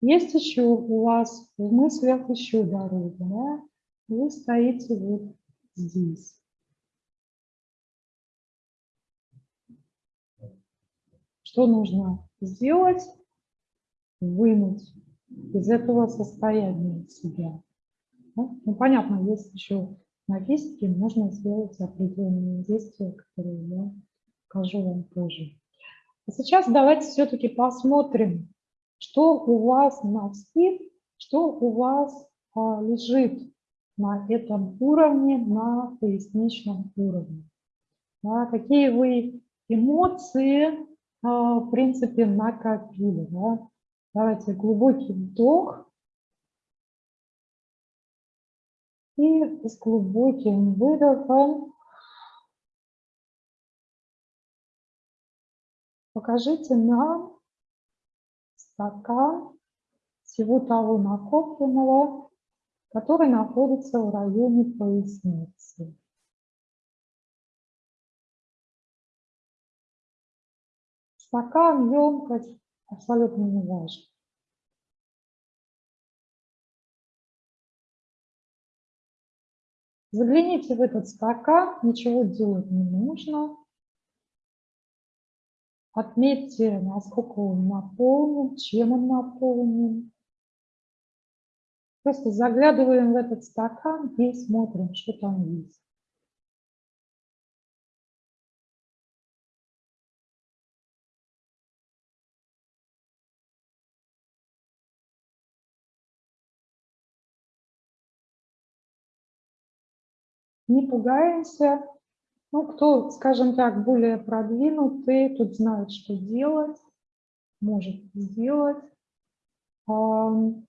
есть еще у вас в мыслях еще дорога, да? вы стоите вот здесь. Что нужно сделать? Вынуть из этого состояния себя. Ну, понятно, есть еще на физике, можно сделать определенные действия, которые я покажу вам позже. А сейчас давайте все-таки посмотрим, что у вас на спит, что у вас а, лежит на этом уровне, на поясничном уровне. Да, какие вы эмоции, в принципе, накопили. Да? Давайте глубокий вдох. И с глубоким выдохом покажите нам стакан всего того накопленного, который находится в районе поясницы. Стакан, емкость абсолютно не важно. Загляните в этот стакан, ничего делать не нужно. Отметьте, насколько он наполнен, чем он наполнен. Просто заглядываем в этот стакан и смотрим, что там есть. Не пугаемся. Ну, кто, скажем так, более продвинутый, тут знает, что делать, может сделать. Кто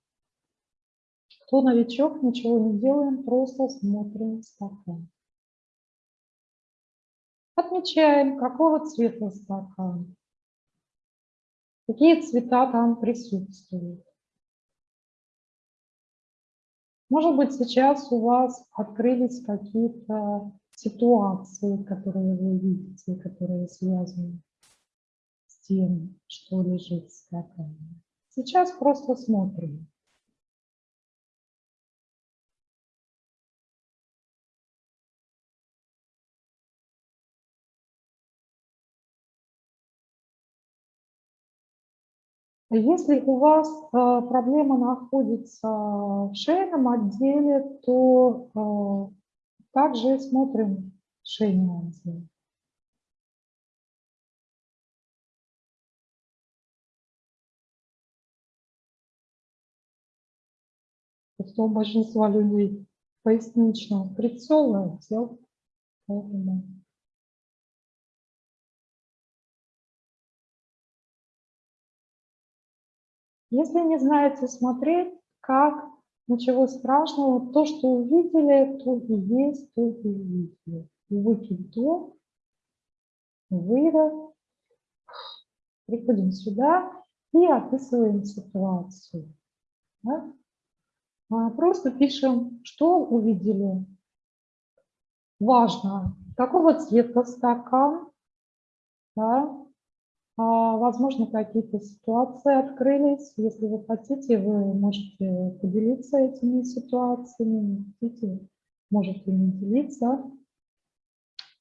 новичок, ничего не делаем, просто смотрим стакан. Отмечаем, какого цвета стакан, какие цвета там присутствуют. Может быть, сейчас у вас открылись какие-то ситуации, которые вы видите, которые связаны с тем, что лежит в стакане. Сейчас просто смотрим. Если у вас э, проблема находится в шейном отделе, то э, также смотрим шейный отдел. Что у большинства людей поясничного прицела отдел, поэтому Если не знаете смотреть, как, ничего страшного, то, что увидели, то и есть, то и увидели. Глубокий вдох, выдох. Приходим сюда и описываем ситуацию. Да? А, просто пишем, что увидели. Важно, какого цвета стакан, да? А, возможно, какие-то ситуации открылись. Если вы хотите, вы можете поделиться этими ситуациями. Хотите, можете не делиться.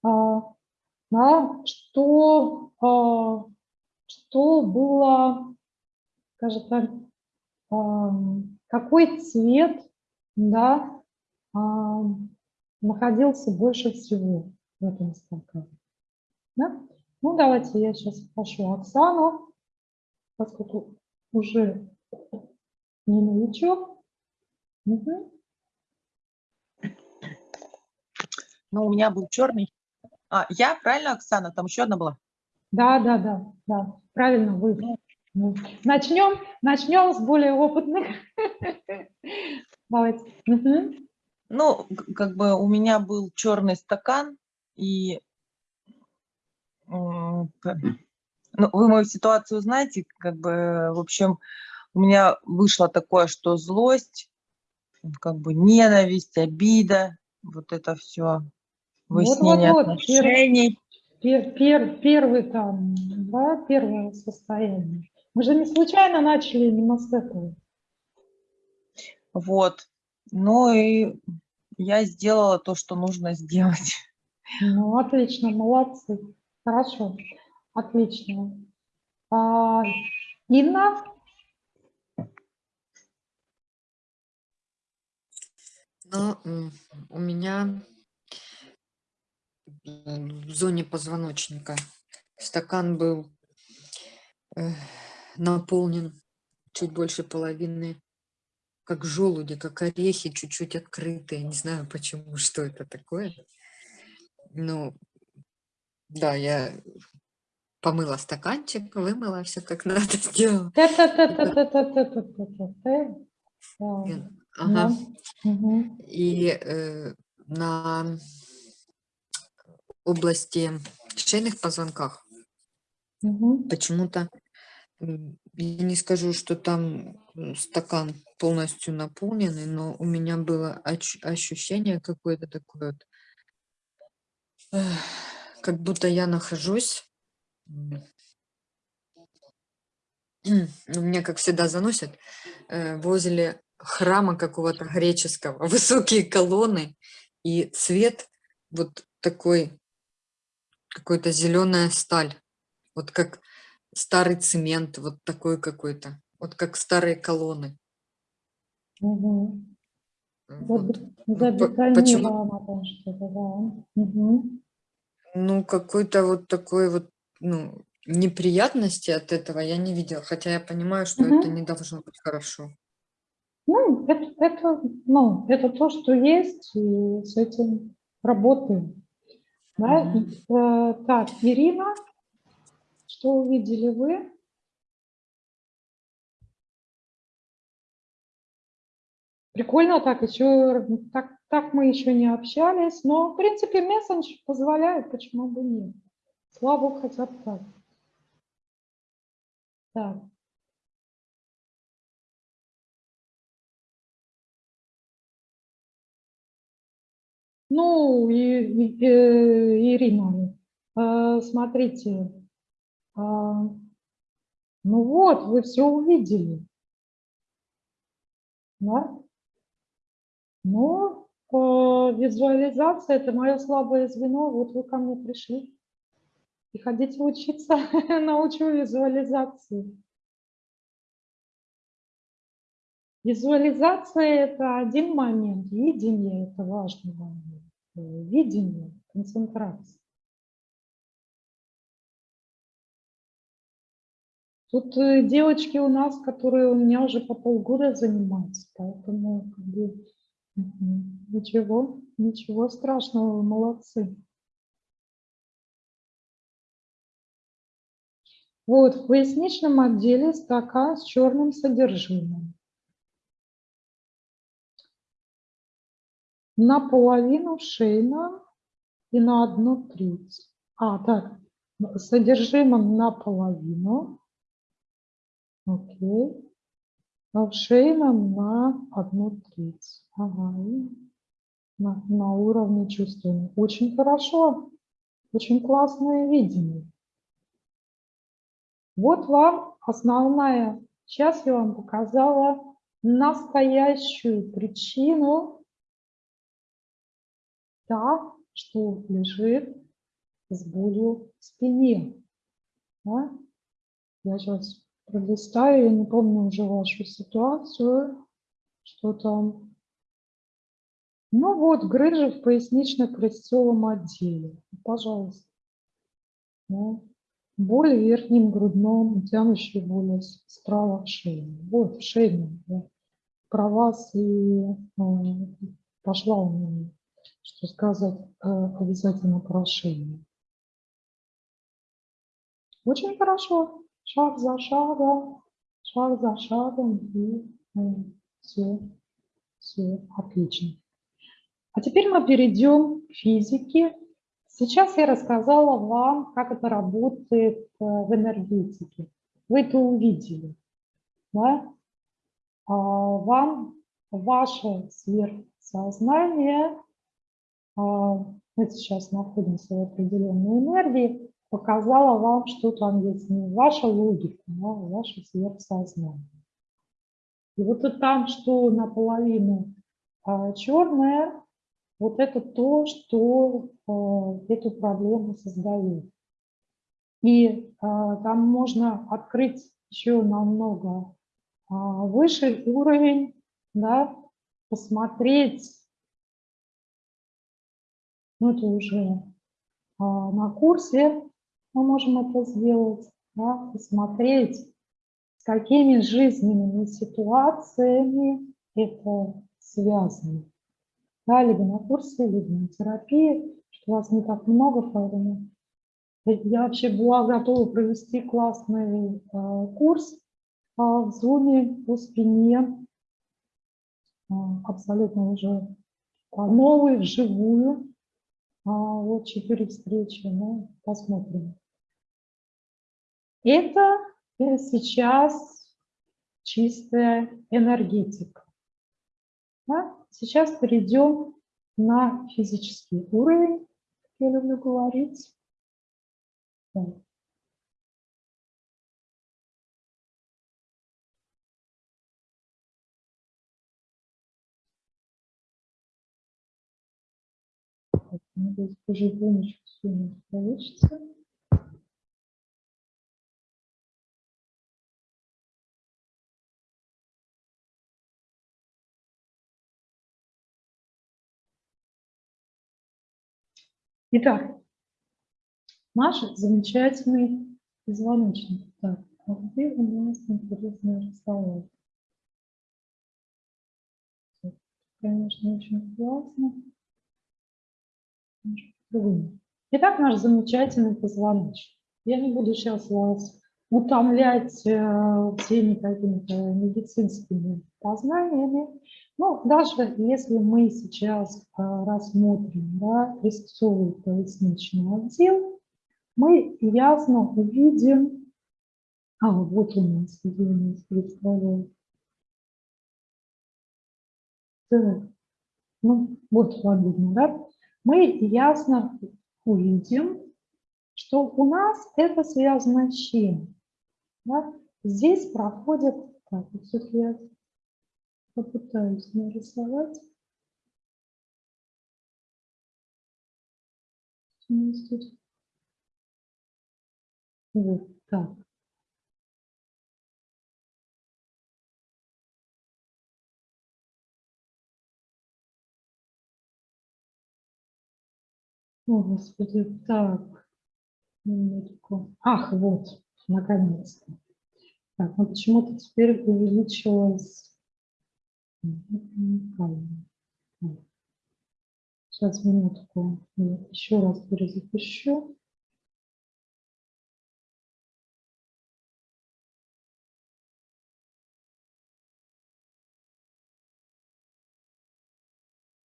А, да, что, а, что было, скажем так, какой цвет да, находился больше всего в этом стакане. Да? Ну, давайте я сейчас спрошу Оксану, поскольку уже не новичок. Угу. Ну, у меня был черный. А, я, правильно, Оксана? Там еще одна была? Да, да, да, да, правильно вы. Ну, Начнем, начнем с более опытных. Давайте. Ну, как бы у меня был черный стакан, и ну, вы мою ситуацию знаете, как бы, в общем, у меня вышло такое, что злость, как бы ненависть, обида, вот это все, выяснение вот, вот, пер- отношений. Пер- пер- первый там, да, первое состояние. Мы же не случайно начали именно с этого. Вот. Ну и я сделала то, что нужно сделать. Ну, отлично, молодцы. Хорошо, отлично. А, Инна? Но м, у меня в зоне позвоночника стакан был э, наполнен чуть больше половины, как желуди, как орехи, чуть-чуть открытые. Не знаю почему, что это такое. Ну, да, я помыла стаканчик, вымыла, все как надо сделала. Ага. И э, на области шейных позвонках почему-то, я не скажу, что там стакан полностью наполненный, но у меня было ощущение какое-то такое вот, как будто я нахожусь. меня, как всегда, заносят э, возле храма какого-то греческого, высокие колонны и цвет вот такой, какой-то зеленая сталь, вот как старый цемент, вот такой какой-то, вот как старые колонны. Мгм. Вот. Ну, почему? Что-то, да. Мгм. Ну, какой-то вот такой вот, ну, неприятности от этого я не видела, хотя я понимаю, что это Мгм. не должно быть хорошо. Ну, это, это, ну, это то, что есть, и с этим работаем. Да? И, э, так, Ирина, что увидели вы? Прикольно так, еще, так, так мы еще не общались, но, в принципе, мессендж позволяет, почему бы нет. Слава богу, хотя бы так. Так. Ну, и, и- э, Ирина, э, смотрите, а, ну вот, вы все увидели. Да? Ну, визуализация – это мое слабое звено. Вот вы ко мне пришли. И хотите учиться, научу визуализации. Визуализация – это один момент, видение – это важный момент. Э, Видение, концентрация. Тут э, девочки у нас, которые у меня уже по полгода занимаются, поэтому как бы, ничего, ничего страшного, вы молодцы. Вот, в поясничном отделе стакан с черным содержимым. Наполовину шейно и на одну треть. А, так, содержимым наполовину. Окей. А в шейном на одну треть. Ага, на, на уровне чувствования. Очень хорошо. Очень классное видение. Вот вам основная. Сейчас я вам показала настоящую причину, та, что лежит с болью в спине. Да? Я сейчас пролистаю, я не помню уже вашу ситуацию, что там. Ну вот, грыжа в пояснично-крестцовом отделе. Пожалуйста. Да? Боль в верхнем грудном, тянущая боль справа в шее. Вот в шее. Да? Про вас и э, пошла у меня, что сказать, э, обязательно про шею. Очень хорошо. Шаг за шагом, шаг за шагом и все, все отлично. А теперь мы перейдем к физике. Сейчас я рассказала вам, как это работает э, в энергетике. Вы это увидели. Да? А вам ваше сверхсознание, а, мы сейчас находимся в определенной энергии, показала вам, что там есть не ваша логика, а ваше сверхсознание. И вот это там, что наполовину а, черное, вот это то, что э, эту проблему создает. И э, там можно открыть еще намного э, выше уровень, да, посмотреть, ну это уже на курсе мы можем это сделать, да, посмотреть, с какими жизненными ситуациями это связано да, либо на курсе, либо на терапии, что вас не так много, поэтому я вообще была готова провести классный э, курс э, в Zoom по спине, э, абсолютно уже новый, вживую. А, вот четыре встречи, ну, посмотрим. Это сейчас чистая энергетика. Да? Сейчас перейдем на физический уровень, как я люблю говорить. Так. Надеюсь, потихонечку все у нас получится. Итак, наш замечательный позвоночник. Так, а где у нас интересный разговор? Конечно, очень классно. Итак, наш замечательный позвоночник. Я не буду сейчас вас утомлять э, всеми какими-то медицинскими познаниями. Ну, даже если мы сейчас а, рассмотрим да, резцовый поясничный отдел, мы ясно увидим, а вот у нас, нас представляет. Так, ну, вот видно, да? Мы ясно увидим, что у нас это связано с чем? Да? Здесь проходит, так, все-таки попытаюсь нарисовать. Вот так. О, Господи, так. Минутку. Ах, вот, наконец-то. Так, ну почему-то теперь увеличилось Сейчас минутку. Нет, еще раз перезапущу.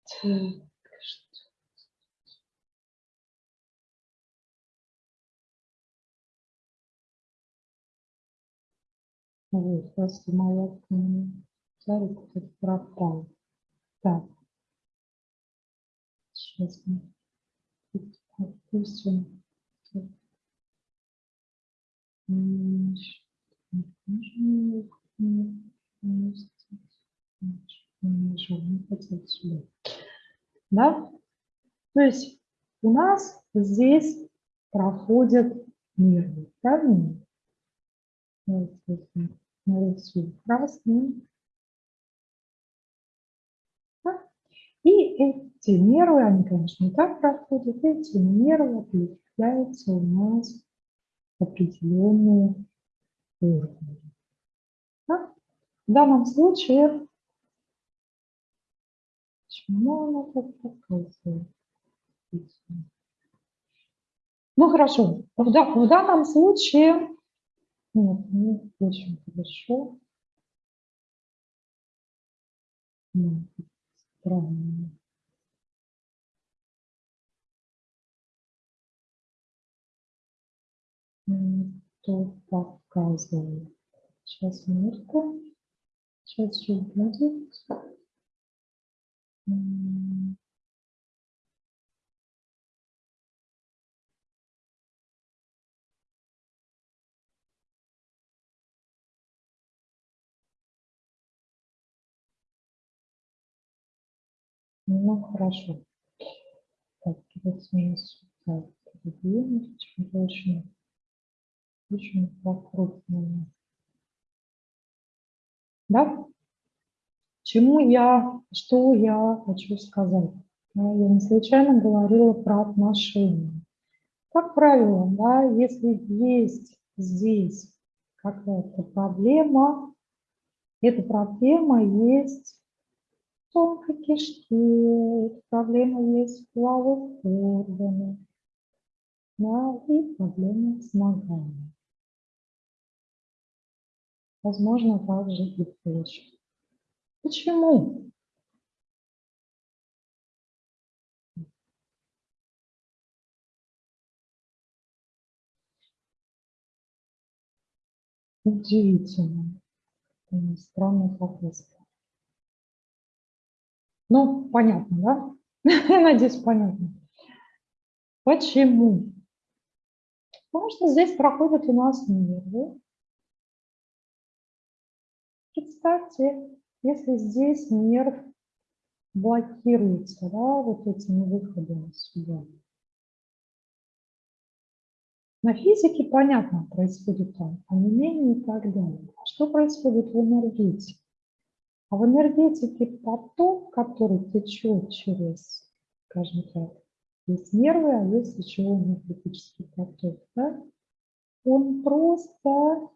Так, Вот, просто моя Царик кто-то пропал. Так. Сейчас мы отпустим. Да? То есть у нас здесь проходят нервы, правильно? Вот, нарисую красный. И эти нервы, они, конечно, не так проходят, эти нервы определяются у нас определенные уровни. Да? В данном случае, почему она так показывает? Ну хорошо, в, да, в данном случае, нет, не очень хорошо. Ну, странно. Что показывает? Сейчас минутку. Сейчас же будет. Ну, хорошо. Так, мы сюда передвинем. Почему-то очень, покрупнее. Да? Чему я, что я хочу сказать? Я не случайно говорила про отношения. Как правило, да, если есть здесь какая-то проблема, эта проблема есть тонкой кишке, эта проблема есть в половых органах, да, и проблема с ногами. Возможно, также и почва. Почему? Удивительно. Странная подписка. Ну, понятно, да? Надеюсь, понятно. Почему? Потому что здесь проходят у нас нервы. Представьте, если здесь нерв блокируется, да, вот этими выходами сюда. На физике понятно, происходит там онемение и так далее. Что происходит в энергетике? А в энергетике поток, который течет через, скажем так, есть нервы, а есть еще энергетический поток, да? он просто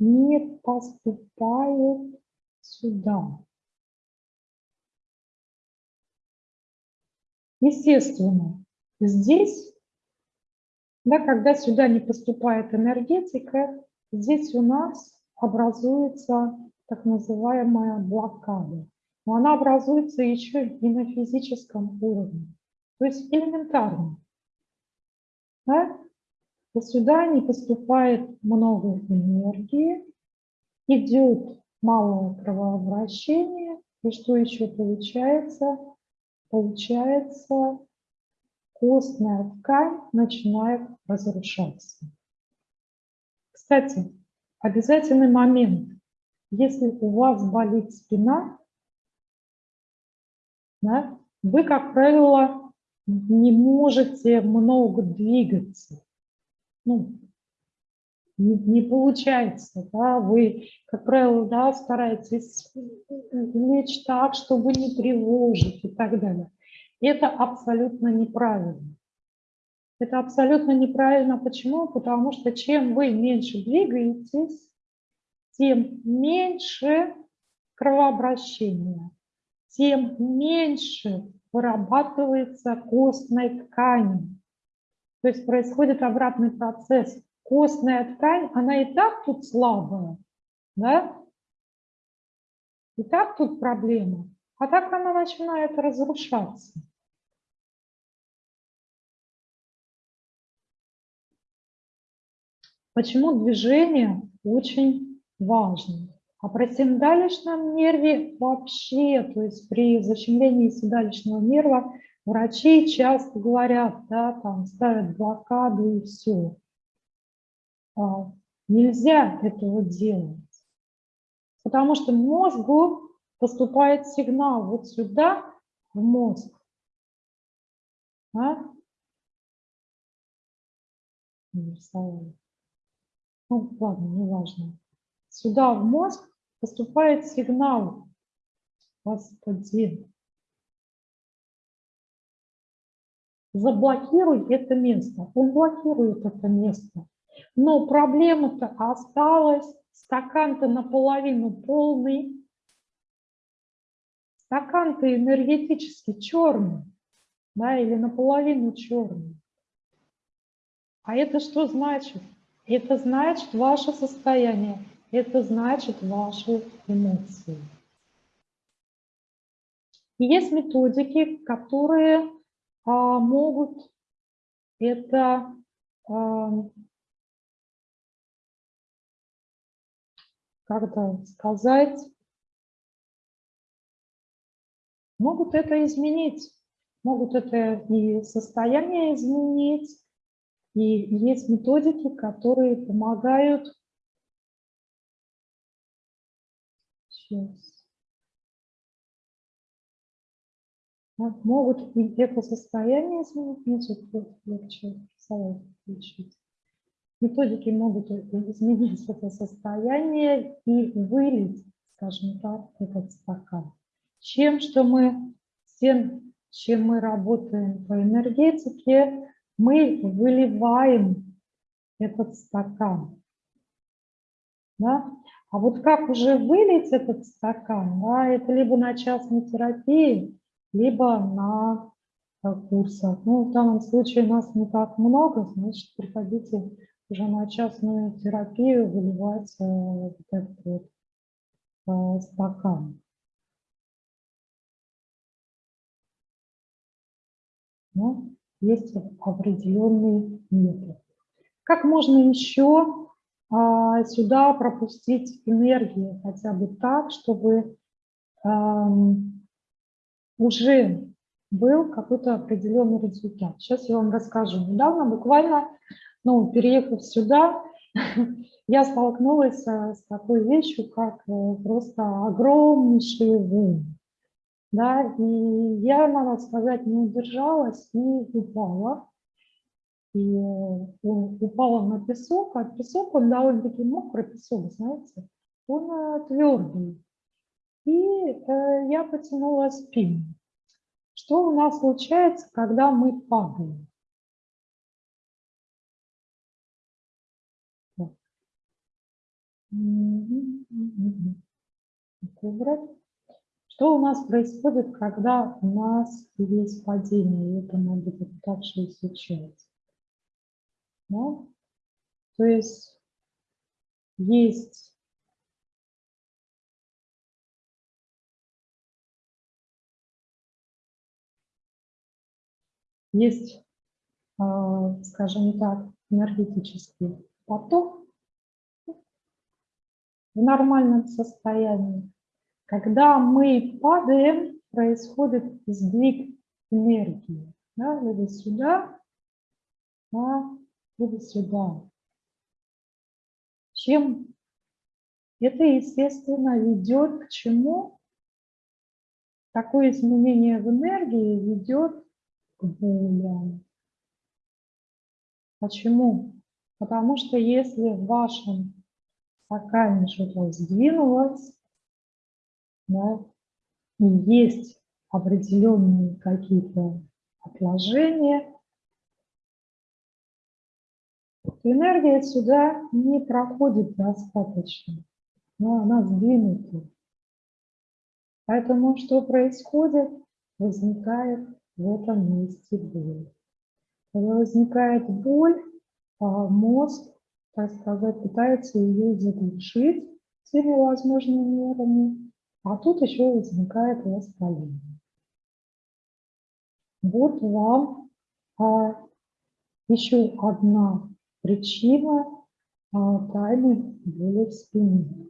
не поступает сюда. Естественно, здесь, да, когда сюда не поступает энергетика, здесь у нас образуется так называемая блокада. Но она образуется еще и на физическом уровне, то есть элементарно. Да? И сюда не поступает много энергии, идет малое кровообращение. И что еще получается? Получается, костная ткань начинает разрушаться. Кстати, обязательный момент. Если у вас болит спина, да, вы, как правило, не можете много двигаться. Ну, не, не получается, да, вы, как правило, да, стараетесь лечь так, чтобы не тревожить и так далее. Это абсолютно неправильно. Это абсолютно неправильно. Почему? Потому что чем вы меньше двигаетесь, тем меньше кровообращения, тем меньше вырабатывается костной ткани. То есть происходит обратный процесс костная ткань, она и так тут слабая, да? И так тут проблема. А так она начинает разрушаться. Почему движение очень важно? А при седалищном нерве вообще, то есть при защемлении седалищного нерва врачи часто говорят, да, там ставят блокаду и все. А, нельзя этого делать, потому что мозгу поступает сигнал вот сюда, в мозг. А? Ну, ладно, не важно. Сюда, в мозг, поступает сигнал. Господин. Заблокируй это место. Он блокирует это место. Но проблема-то осталась, стакан-то наполовину полный, стакан-то энергетически черный, да, или наполовину черный. А это что значит? Это значит ваше состояние, это значит ваши эмоции. И есть методики, которые а, могут это а, как это сказать, могут это изменить, могут это и состояние изменить, и есть методики, которые помогают Сейчас. Могут и это состояние изменить, тут легче рисовать, включить. Методики могут изменить это состояние и вылить, скажем так, этот стакан. Чем, что мы, тем, чем мы работаем по энергетике, мы выливаем этот стакан. Да? А вот как уже вылить этот стакан, да, это либо на частной терапии, либо на э, курсах. Ну, в данном случае нас не так много, значит, приходите уже на частную терапию выливать э, вот этот вот э, стакан. Но есть определенный метод. Как можно еще сюда пропустить энергию хотя бы так, чтобы уже был какой-то определенный результат. Сейчас я вам расскажу. Недавно, буквально, ну, переехав сюда, я столкнулась э, с такой вещью, как э, просто огромнейший волны. Да, и я, надо сказать, не удержалась и упала и он упал на песок, а песок, он довольно-таки мокрый песок, знаете, он э, твердый. И э, я потянула спину. Что у нас случается, когда мы падаем? Что у нас происходит, когда у нас есть падение? Это мы будем дальше изучать. Да? То есть есть есть, а, скажем так, энергетический поток в нормальном состоянии. Когда мы падаем, происходит сдвиг энергии. Да, либо сюда, да, или сюда. Чем это, естественно, ведет к чему? Такое изменение в энергии ведет к болям. Почему? Потому что если в вашем стакане что-то сдвинулось, да, и есть определенные какие-то отложения, энергия сюда не проходит достаточно, но она сдвинута. Поэтому что происходит? Возникает в этом месте боль. Когда возникает боль, а мозг, так сказать, пытается ее заглушить всеми возможными мерами, а тут еще возникает воспаление. Вот вам а, еще одна причина а, тайны боли в спине.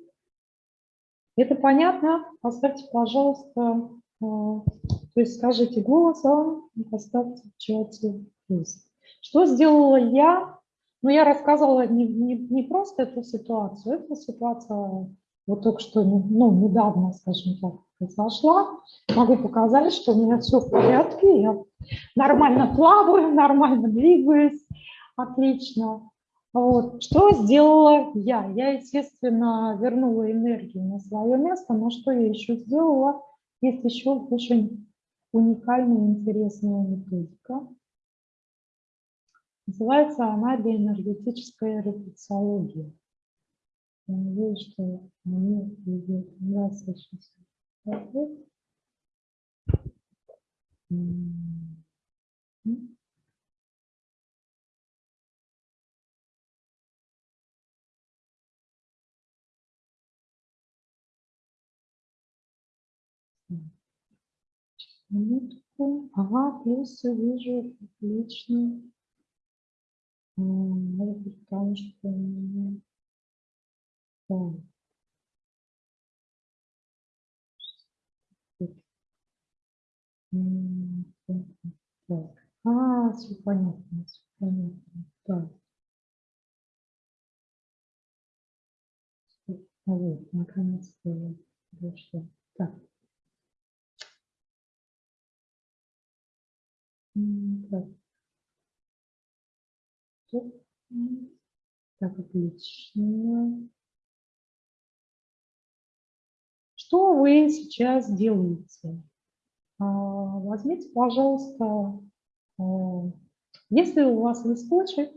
Это понятно? Поставьте, пожалуйста, а, то есть скажите голосом, поставьте в чате плюс. Что сделала я? Ну, я рассказывала не, не, не просто эту ситуацию, эта ситуация вот только что, ну, недавно, скажем так, произошла. Могу показать, что у меня все в порядке, я нормально плаваю, нормально двигаюсь, Отлично. Вот. Что сделала я? Я, естественно, вернула энергию на свое место, но что я еще сделала? Есть еще очень уникальная, интересная методика. Называется она биоэнергетическая рефлексология. Я надеюсь, что мне идет сейчас. Минутку. Ага, плюс вижу, отлично. Может быть, потому что... Так. Так. А, все понятно, все понятно. Так. Вот, наконец-то я дошла. Так. Так. Так, отлично. Что вы сейчас делаете? А, возьмите, пожалуйста, а, если у вас листочек,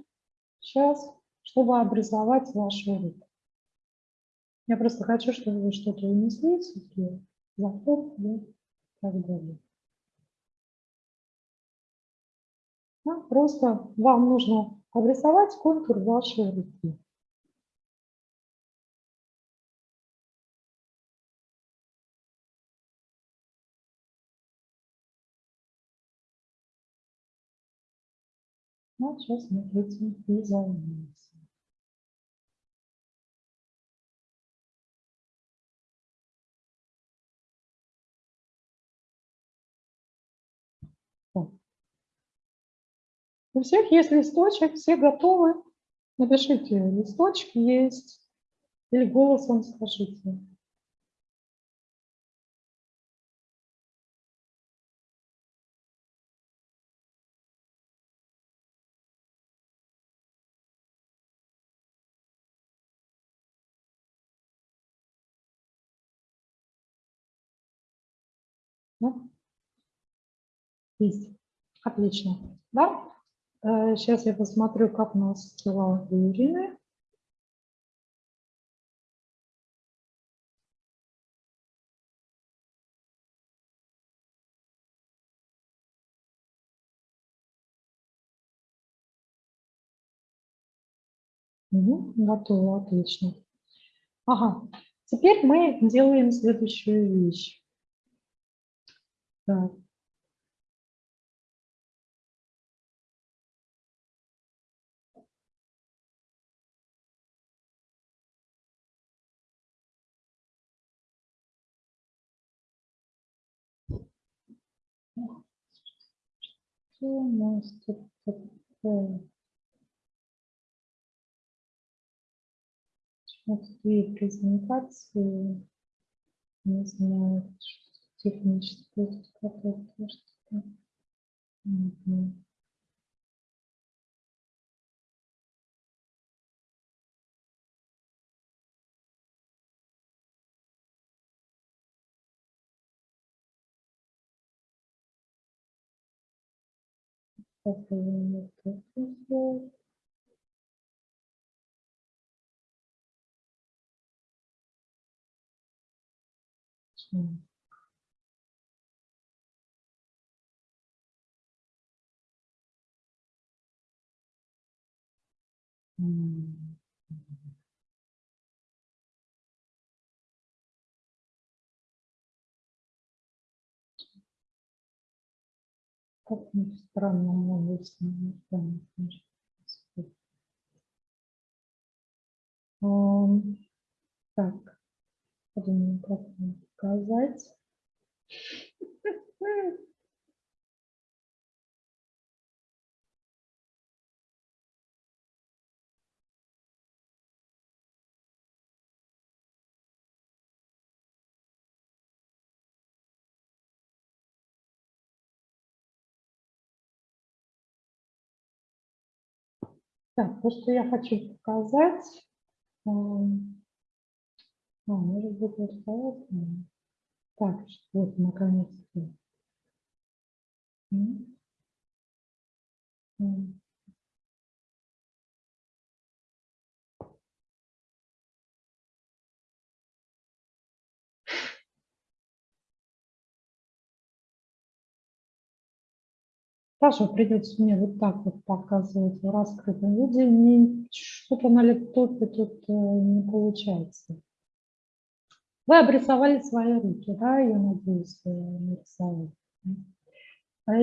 сейчас, чтобы обрисовать вашу руку. Я просто хочу, чтобы вы что-то унесли, запомнили и так далее. Да, просто вам нужно обрисовать контур вашей руки. Ну, сейчас мы этим и займемся. У всех есть листочек, все готовы. Напишите, листочек есть. Или голосом скажите. Ну, есть. Отлично. Да? Сейчас э, я посмотрю, как у нас дела у. Угу, готово, отлично. Ага, теперь мы делаем следующую вещь. Так. Что у нас тут такое? Вот две презентации. Не знаю, техническое какое-то что-то. Угу. Вот это сделать. Как ни странно, могу снимать. Так, как вам показать. Так, то, что я хочу показать, а, может быть, вот Так, вот, наконец-то. Тоже придется мне вот так вот показывать в раскрытом виде. Что-то на лэптопе тут э, не получается. Вы обрисовали свои руки, да, я надеюсь, вы нарисовали.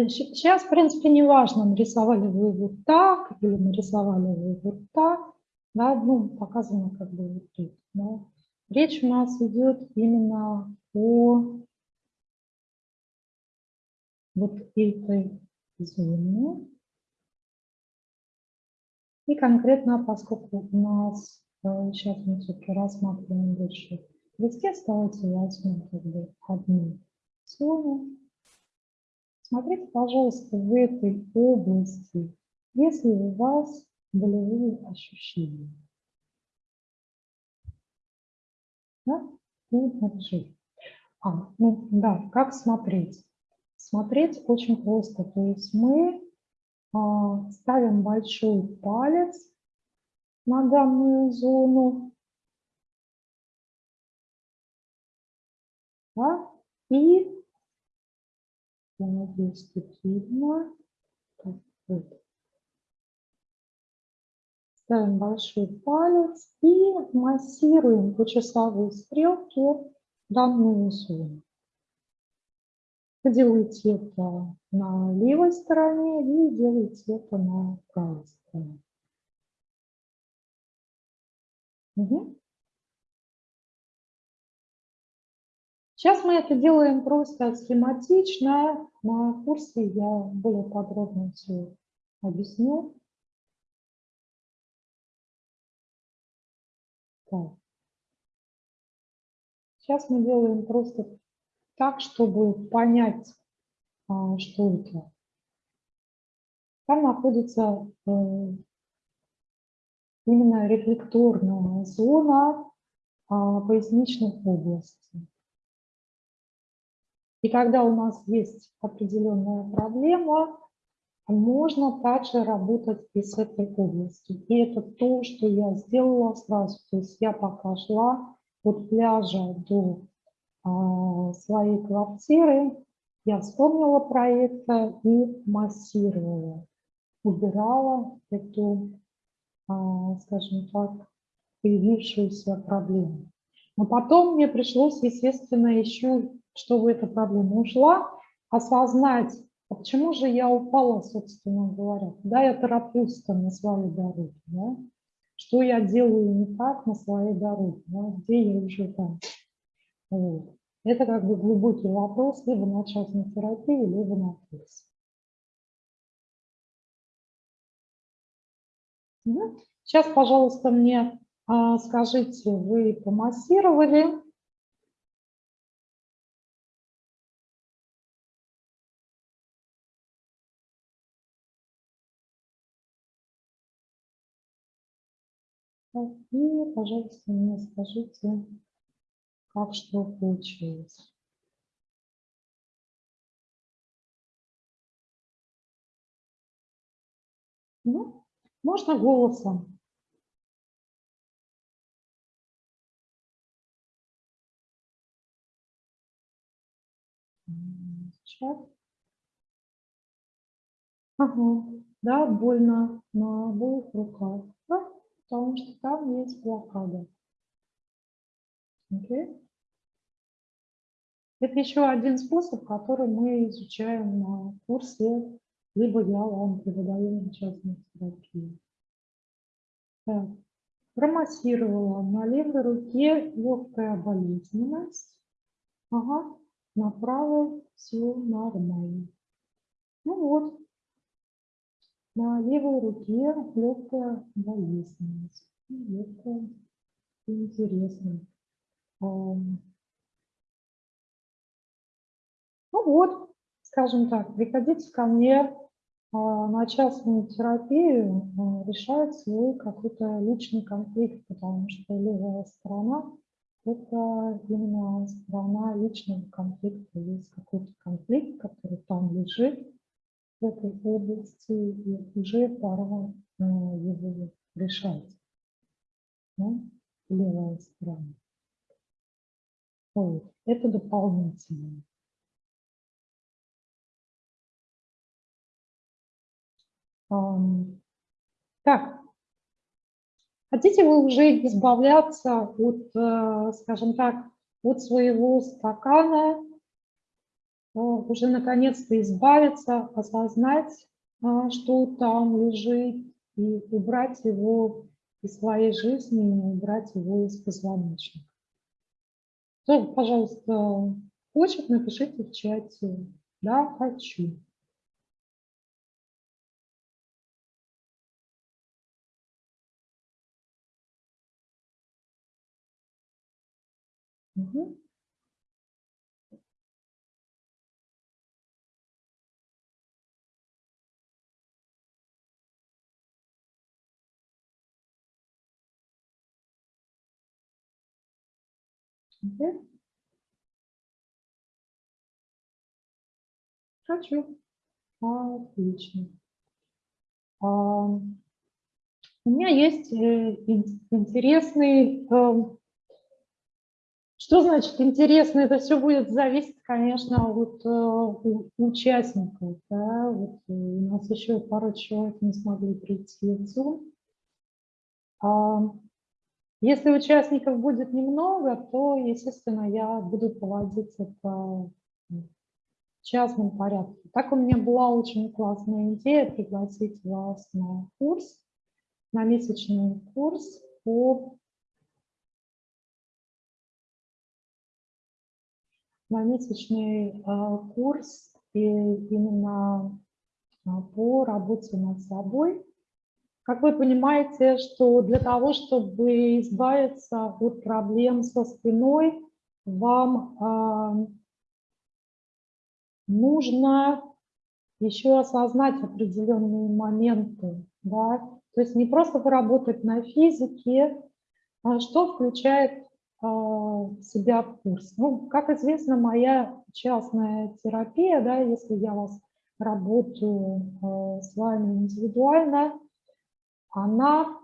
Сейчас, в принципе, не важно, нарисовали вы вот так или нарисовали вы вот так. Да, ну, показано как бы вот тут. Да. Речь у нас идет именно о вот этой зоне. И конкретно, поскольку у нас э, сейчас мы все-таки рассматриваем больше листец, давайте возьмем как бы одну зону. Смотрите, пожалуйста, в этой области, если у вас болевые ощущения. Да? И. А, ну да, как смотреть? Смотреть очень просто. То есть мы а, ставим большой палец на данную зону. Да? И, я надеюсь, тут видно. Ставим большой палец и массируем по часовой стрелке данную зону. Делаете это на левой стороне и делаете это на правой стороне. Угу. Сейчас мы это делаем просто схематично. На курсе я более подробно все объясню. Так. Сейчас мы делаем просто так, чтобы понять, а, что это. Там находится э, именно рефлекторная зона а, поясничных областей. И когда у нас есть определенная проблема, можно также работать и с этой областью. И это то, что я сделала сразу. То есть я пока шла от пляжа до а, своей квартиры, я вспомнила про это и массировала, убирала эту, а, скажем так, появившуюся проблему. Но потом мне пришлось, естественно, еще, чтобы эта проблема ушла, осознать, а почему же я упала, собственно говоря? Куда я тороплюсь на своей дороге? Да? Что я делаю не так на своей дороге? Да? Где я уже там? Вот. Это как бы глубокий вопрос либо на частной терапии, либо на курсе. Сейчас, пожалуйста, мне а, скажите, вы помассировали? И, пожалуйста, мне скажите, как что получилось. Ну, можно голосом. Чат. Ага, да, больно на обоих руках, да, потому что там есть блокада. Okay. Это еще один способ, который мы изучаем на курсе, либо я вам преподаю на частной терапии. Так. Промассировала на левой руке легкая болезненность. Ага, на правой все нормально. Ну вот, на левой руке легкая болезненность. Легкая, интересно. Ну вот, скажем так, приходите ко мне а, на частную терапию, а, решать свой какой-то личный конфликт, потому что левая сторона – это именно сторона личного конфликта. Есть какой-то конфликт, который там лежит в этой области, и уже пора а, его решать. Да? Левая сторона. Вот. Это дополнительное. Так, хотите вы уже избавляться от, э, скажем так, от своего стакана, э, уже наконец-то избавиться, осознать, а, что там лежит, и убрать его из своей жизни, убрать его из позвоночника. Кто, пожалуйста, хочет, напишите в чате. Да, хочу. Угу. Угу. Хочу. Отлично. А, у меня есть э, интересный... Что значит интересно? Это все будет зависеть, конечно, от э, участников. Да? Вот э, у нас еще пару человек не смогли прийти в Zoom. А, если участников будет немного, то, естественно, я буду проводить это в частном порядке. Так у меня была очень классная идея пригласить вас на курс, на месячный курс по на месячный э, курс и именно э, по работе над собой. Как вы понимаете, что для того, чтобы избавиться от проблем со спиной, вам э, нужно еще осознать определенные моменты. Да? То есть не просто поработать на физике, а что включает себя в курс. Ну, как известно, моя частная терапия, да, если я вас работаю а, с вами индивидуально, она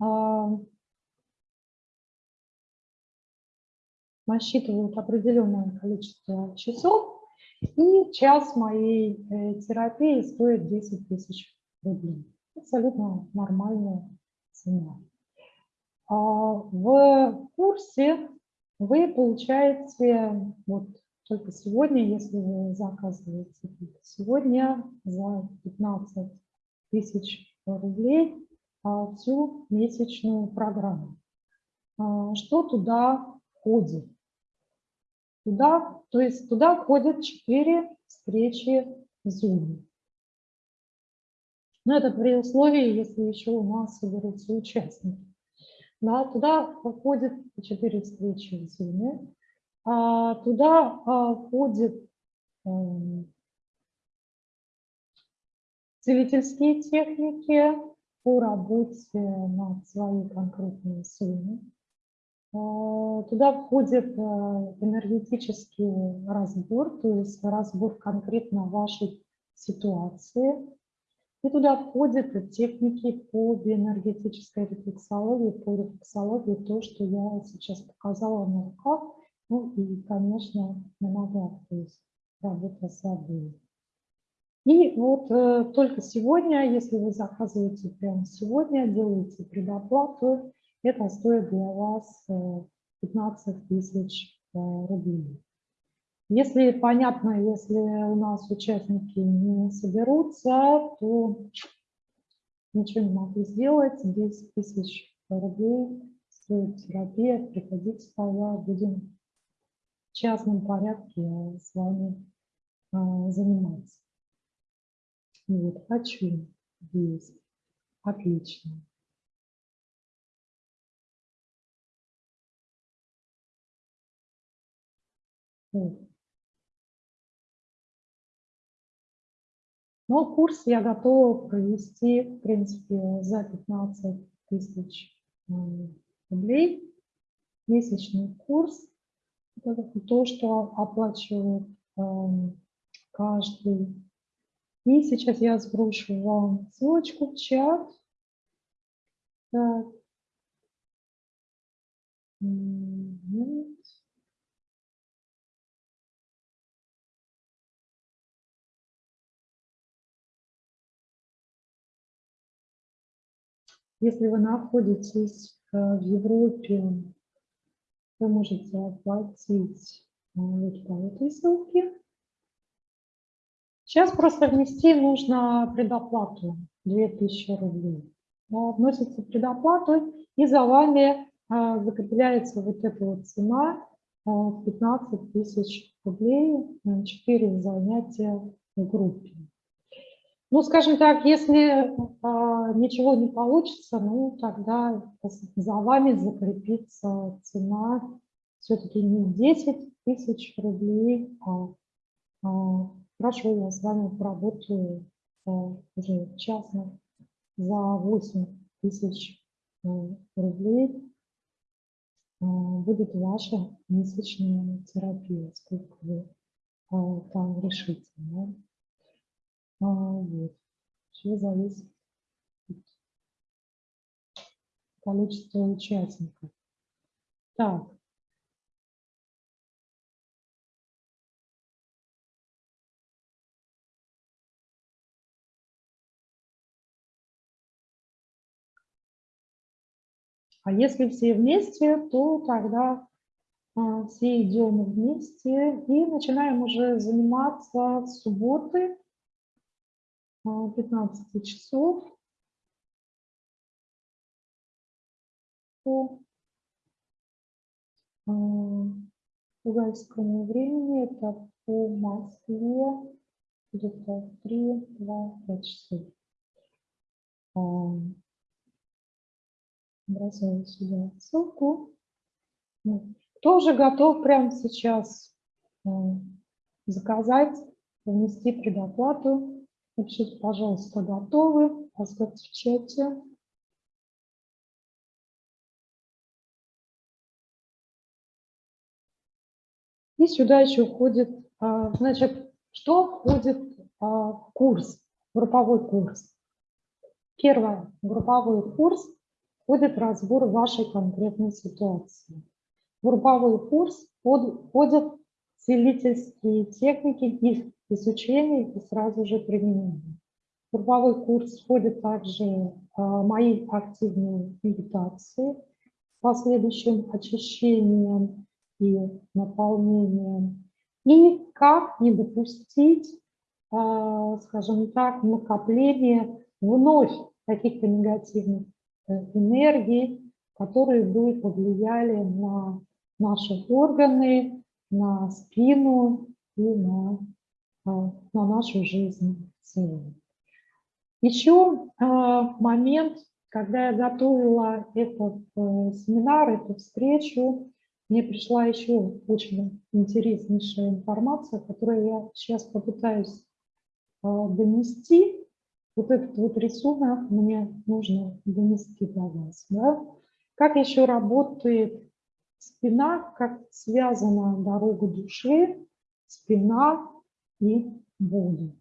а, насчитывают определенное количество часов, и час моей э, терапии стоит 10 тысяч рублей. Абсолютно нормальная цена. А в курсе вы получаете, вот только сегодня, если вы заказываете сегодня за 15 тысяч рублей а, всю месячную программу. А, что туда входит? Туда, то есть туда входят четыре встречи в Zoom. Но это при условии, если еще у нас соберутся участники. Да, туда входит четыре встречи в Zoom. А, туда а, входят а, целительские техники по работе над своей конкретной суммой. А, туда входит а, энергетический разбор, то есть разбор конкретно вашей ситуации. И туда входят техники по биоэнергетической рефлексологии, по рефлексологии, то, что я сейчас показала на руках, ну и, конечно, на ногах, то есть работа с собой. И вот э, только сегодня, если вы заказываете прямо сегодня, делаете предоплату, это стоит для вас 15 э, тысяч э, рублей. Если понятно, если у нас участники не соберутся, то ничего не могу сделать. 10 тысяч рублей стоит терапия. Приходите, тогда будем в частном порядке с вами э, заниматься. Вот, хочу, есть. Отлично. Но курс я готова провести, в принципе, за 15 тысяч э, рублей. Месячный курс. То, что оплачивает эм, каждый. И сейчас я сброшу вам ссылочку в чат. Так. Если вы находитесь э, в Европе, вы можете оплатить э, вот по этой ссылке. Сейчас просто внести нужно предоплату 2000 рублей. Вносится предоплату, и за вами э, закрепляется вот эта вот цена 15 тысяч рублей на 4 занятия в группе. Ну, скажем так, если а, ничего не получится, ну, тогда за вами закрепится цена все-таки не 10 тысяч рублей, а, а хорошо, я с вами поработаю а, уже частно за 8 тысяч а, рублей а, будет ваша месячная терапия, сколько вы а, там решите. Да? Вот. Все зависит от количества участников. Так. А если все вместе, то тогда а, все идем вместе и начинаем уже заниматься с субботы 15 часов. По уральскому времени, это по Москве. Где-то 3-2-5 часов. Бросаю сюда ссылку. Кто уже готов прямо сейчас заказать, внести предоплату Напишите, пожалуйста, готовы, поставьте в чате. И сюда еще входит, а, значит, что входит а, в курс, групповой курс. Первое, групповой курс входит разбор вашей конкретной ситуации. В групповой курс входят целительские техники, их изучения и сразу же применения. В групповой курс входят также а, мои активные медитации с последующим очищением и наполнением. И как не допустить, а, скажем так, накопления вновь каких-то негативных э, энергий, которые бы повлияли на наши органы, на спину и на, на нашу жизнь в. Еще а, момент, когда я готовила этот э, семинар, эту встречу, мне пришла еще очень интереснейшая информация, которую я сейчас попытаюсь а, донести. Вот этот вот рисунок мне нужно донести до вас. Да? Как еще работает Спина, как связана дорога души, спина и боли.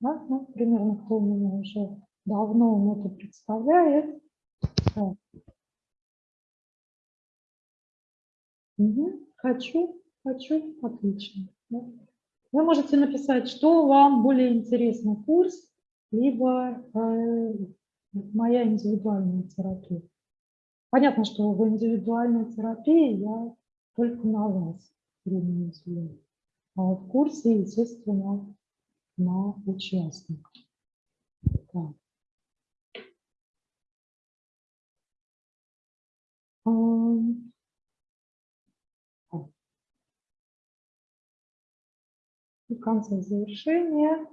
Да? Ну, примерно кто меня уже давно он это представляет. Угу. Хочу, хочу, отлично. Да? Вы можете написать, что вам более интересно, курс, либо э, моя индивидуальная терапия. Понятно, что в индивидуальной терапии я только на вас время уделяю. А в курсе, естественно, на участников. Так. И в конце завершения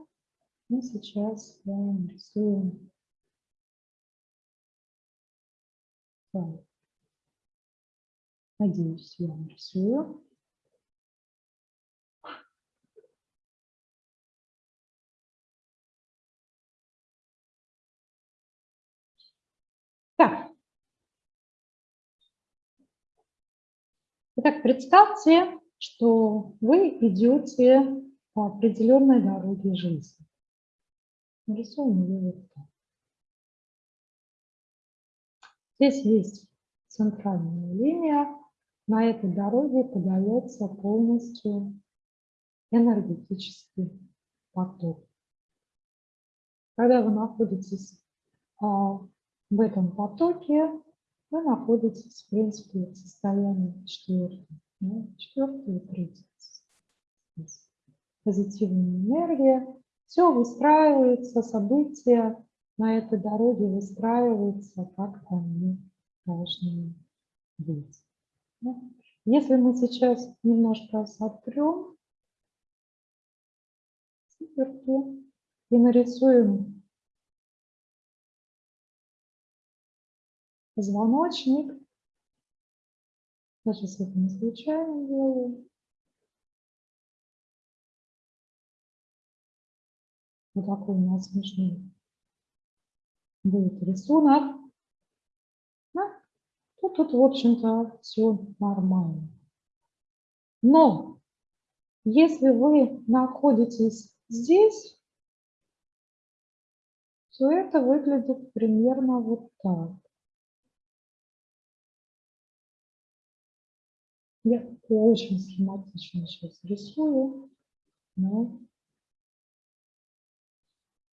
мы сейчас рисуем Так. Надеюсь, я нарисую. Так. Итак, представьте, что вы идете по определенной дороге жизни. Нарисуем ее вот так. Здесь есть центральная линия. На этой дороге подается полностью энергетический поток. Когда вы находитесь а, в этом потоке вы находитесь, в принципе, в состоянии четвертого. Да? Четвертый и третий. Позитивная энергия. Все выстраивается, события на этой дороге выстраиваются, как они должны быть. Да? Если мы сейчас немножко сотрем циферки и нарисуем позвоночник, даже если это не случайно делаю, вот такой у нас смешной будет рисунок. Да? То тут, в общем-то, все нормально. Но если вы находитесь здесь, то это выглядит примерно вот так. Я очень схематично сейчас рисую. Но...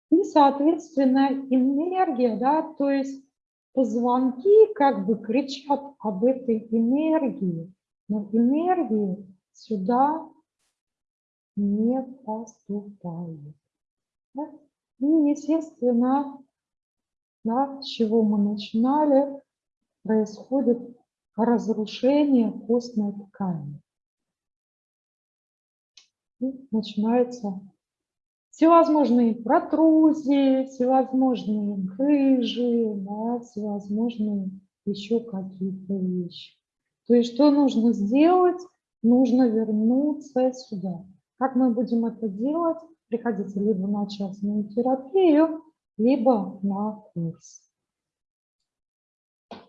И, соответственно, энергия, да, то есть позвонки как бы кричат об этой энергии, но энергии сюда не поступает. Да? И, естественно, да, с чего мы начинали, происходит разрушение костной ткани. И начинаются всевозможные протрузии, всевозможные грыжи, да, всевозможные еще какие-то вещи. То есть что нужно сделать? Нужно вернуться сюда. Как мы будем это делать? Приходите либо на частную терапию, либо на курс.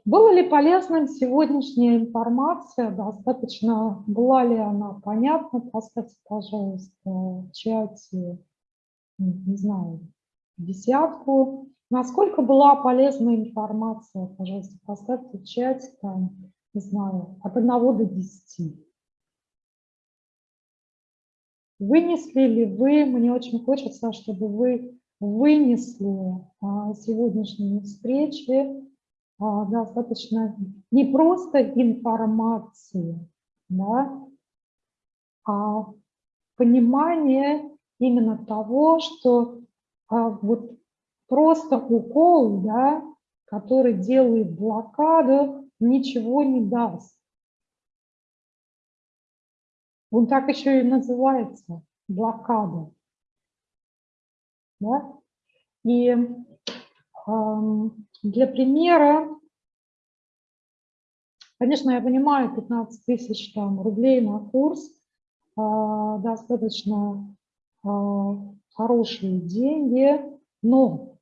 Была ли полезным сегодняшняя информация? Достаточно была ли она понятна? Поставьте, пожалуйста, в чате, не знаю, десятку. Насколько была полезная информация? Пожалуйста, поставьте в чате, там, не знаю, от 1 до 10. Вынесли ли вы, мне очень хочется, чтобы вы вынесли а, сегодняшние встречи достаточно не просто информации, да, а понимание именно того, что а, вот просто укол, да, который делает блокаду, ничего не даст. Он так еще и называется – блокада. Да? И для примера, конечно, я понимаю, 15 тысяч там, рублей на курс. А, достаточно а, хорошие деньги, но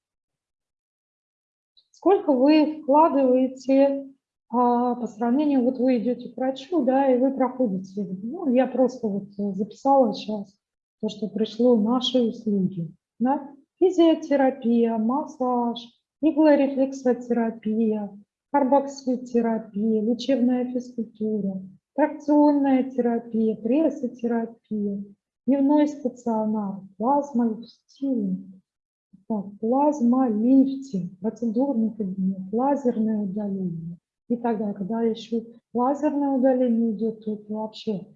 сколько вы вкладываете а, по сравнению, вот вы идете к врачу, да, и вы проходите, ну, я просто вот записала сейчас то, что пришло наши услуги, да, физиотерапия, массаж, иглорефлексотерапия, карбоксилтерапия, лечебная физкультура, тракционная терапия, прессотерапия, дневной стационар, плазмолифтинг, плазмолифтинг, процедурный кабинет, лазерное удаление и так далее. Когда еще лазерное удаление идет, то это вообще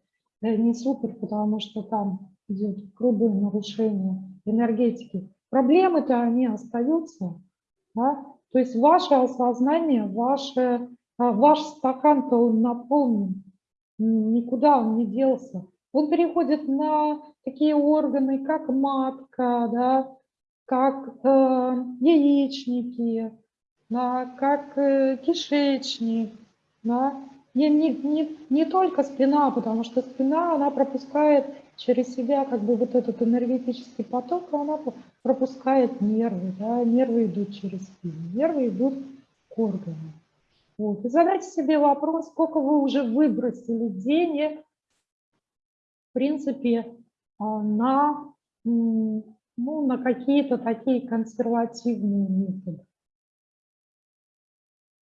не супер, потому что там идет грубое нарушение энергетики. Проблемы-то они остаются, да? То есть ваше осознание, ваше, а, ваш стакан-то он наполнен, никуда он не делся. Он переходит на такие органы, как матка, да, как э, яичники, да, как э, кишечник, да, не, не, не, не только спина, потому что спина, она пропускает через себя как бы вот этот энергетический поток, она пропускает нервы, да, нервы идут через спину, нервы идут к органам. Вот. И задайте себе вопрос, сколько вы уже выбросили денег, в принципе, а, на, ну, на какие-то такие консервативные методы.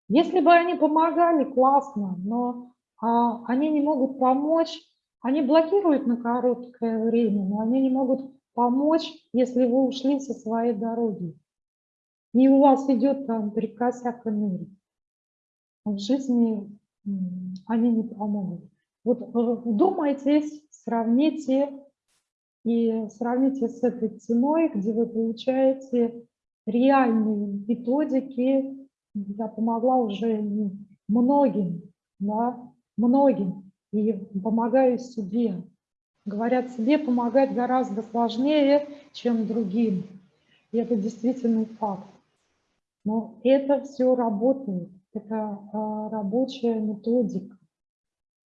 Если бы они помогали, классно, но а, они не могут помочь, они блокируют на короткое время, но они не могут помочь, если вы ушли со своей дороги. и у вас идет там перекосяк энергии, в жизни они не помогут. Вот э, вдумайтесь, сравните и сравните с этой ценой, где вы получаете реальные методики. Я помогла уже многим, да, многим, и помогаю себе. Говорят, себе помогать гораздо сложнее, чем другим. И это действительно факт. Но это все работает, это а, рабочая методика.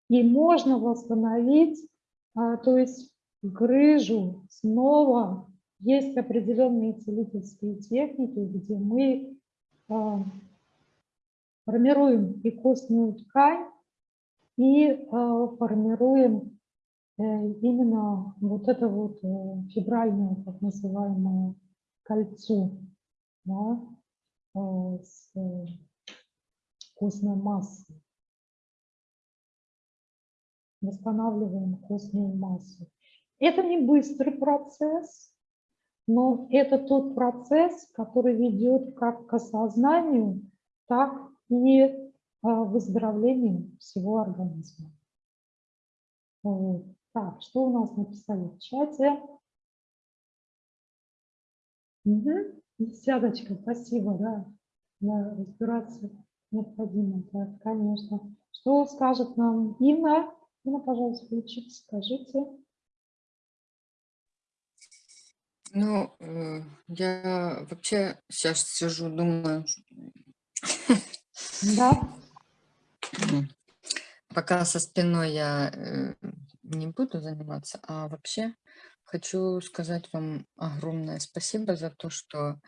И можно восстановить, а, то есть грыжу снова. Есть определенные целительские техники, где мы а, формируем и костную ткань, и а, формируем э, именно вот это вот э, фибральное, так называемое, кольцо да, с э, костной массой. Восстанавливаем костную массу. Это не быстрый процесс, но это тот процесс, который ведет как к осознанию, так и а, выздоровлению всего организма. Вот. Так, что у нас написали в чате? Угу. Десяточка, спасибо, да, да разбираться необходимо, да, конечно. Что скажет нам Инна? Инна, пожалуйста, включите, скажите. Ну, э, я вообще сейчас сижу, думаю, Да. Пока со спиной я э, не буду заниматься, а вообще хочу сказать вам огромное спасибо за то, что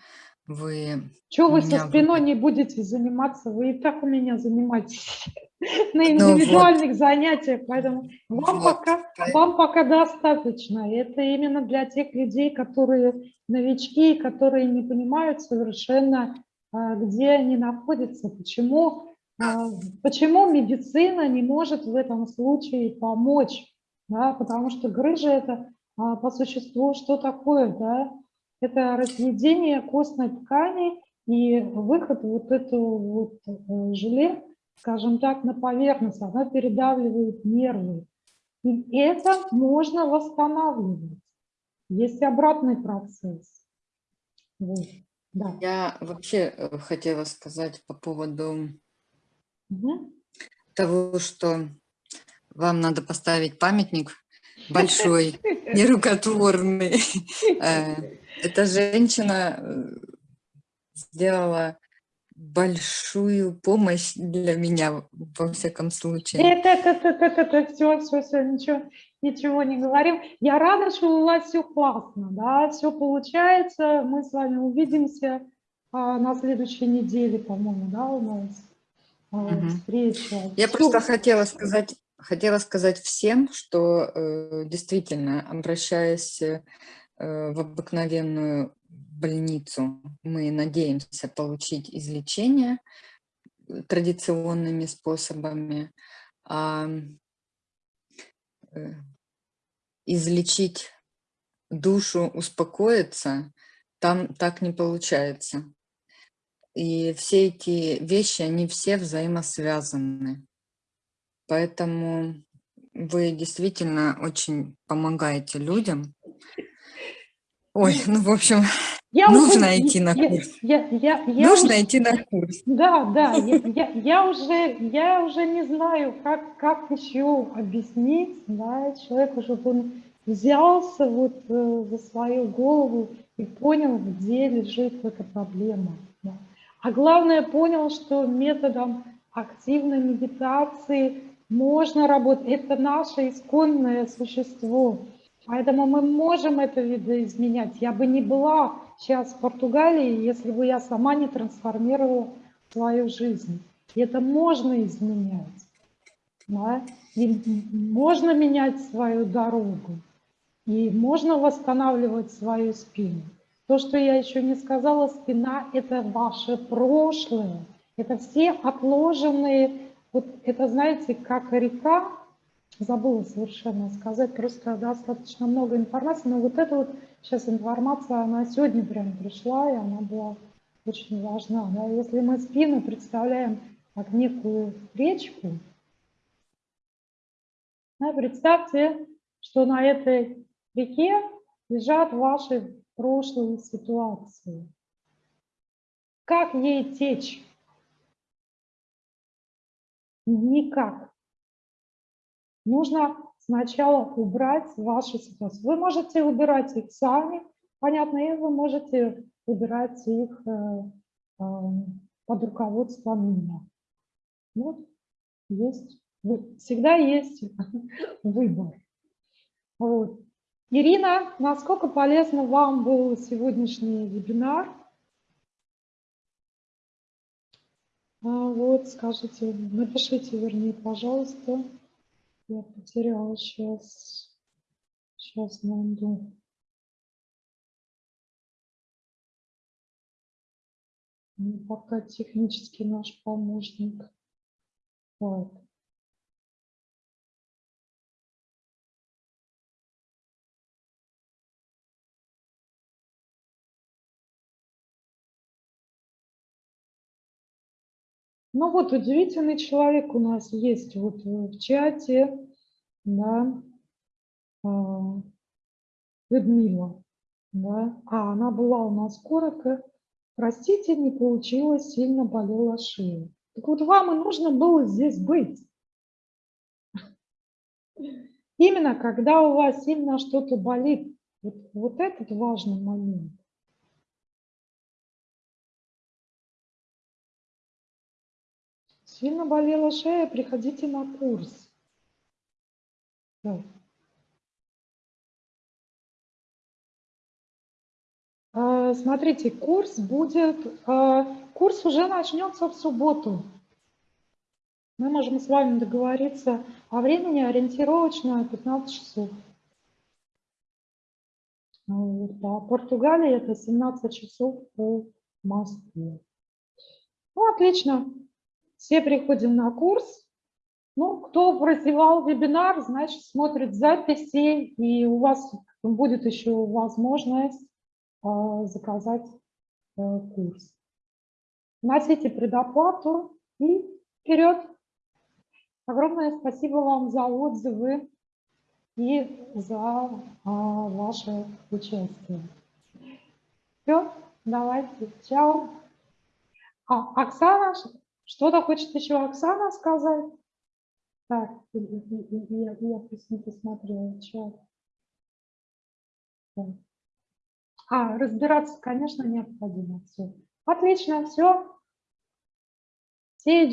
вы Чего вы со спиной не будете заниматься? Вы и так у меня занимаетесь на Ну вот, индивидуальных занятиях, поэтому вам вот, пока, по- вам пока достаточно. Это именно для тех людей, которые новички, которые не понимают совершенно, а, где они находятся, почему, почему медицина не может в этом случае помочь. Да? Потому что грыжа – это а, по существу что такое? Да? Это разъедение костной ткани и выход вот этого вот э, желе, скажем так, на поверхность. Она передавливает нервы. И это можно восстанавливать. Есть обратный процесс. Вот. Да. Я вообще э, хотела сказать по поводу Мгм. того, что вам надо поставить памятник большой, нерукотворный. Э, Эта женщина э, сделала большую помощь для меня, во всяком случае. Это, это, это, это, это, все, все, все, ничего, ничего не говорим. Я рада, что у вас все классно, да, все получается. Мы с вами увидимся а, на следующей неделе, по-моему, да, у нас встреча. Я Всё. просто хотела сказать, хотела сказать всем, что э, действительно, обращаясь э, в обыкновенную больницу, мы надеемся получить излечение э, традиционными способами, а э, излечить душу, успокоиться, там так не получается. И все эти вещи, они все взаимосвязаны. Поэтому вы действительно очень помогаете людям. Ой, ну, в общем, Я нужно уже- идти на я- курс. Я, я, я нужно уже- идти на курс. Да, да, я, я, я уже, я уже не знаю, как, как еще объяснить, да, человеку, чтобы он взялся вот э, за свою голову и понял, где лежит эта проблема. да. А главное, понял, что методом активной медитации можно работать. Это наше исконное существо. Поэтому мы можем это видоизменять. Я бы не была сейчас в Португалии, если бы я сама не трансформировала свою жизнь. И это можно изменять. да. И можно менять свою дорогу. И можно восстанавливать свою спину. То, что я еще не сказала, спина – это ваше прошлое. Это все отложенные, вот это, знаете, как река, забыла совершенно сказать, просто достаточно много информации, но вот эта вот сейчас информация, она сегодня прям пришла, и она была очень важна. Да? Если мы спину представляем как некую речку, да, представьте, что на этой реке лежат ваши прошлые ситуации. Как ей течь? Никак. Нужно сначала убрать ваши ситуации. Вы можете убирать их сами, понятно, и вы можете убирать их э, э, под руководством меня. Вот есть, всегда есть выбор. Вот. Ирина, насколько полезно вам был сегодняшний вебинар? А, вот, скажите, напишите, вернее, пожалуйста. Я потеряла сейчас. Сейчас найду. Пока технический наш помощник. Так. Ну вот удивительный человек у нас есть вот в чате, да, а, Людмила, да, а она была у нас коротко, простите, не получилось, сильно болела шея. Так вот вам и нужно было здесь быть. Именно когда у вас сильно что-то болит, вот, вот этот важный момент. Сильно болела шея, приходите на курс. Да. А, смотрите, курс будет, а, курс уже начнется в субботу. Мы можем с вами договориться о времени ориентировочно 15 часов. По Португалии это 17 часов по Москве. Ну, отлично. Все приходим на курс. Ну, кто прозевал вебинар, значит, смотрит записи, и у вас будет еще возможность э, заказать э, курс. Вносите предоплату и вперед. Огромное спасибо вам за отзывы и за э, ваше участие. Все, давайте, чао. А, Оксана, что-то хочет еще Оксана сказать? Так, я, я, просто не посмотрела чат. А, разбираться, конечно, необходимо. Все. Отлично, все. Все идем.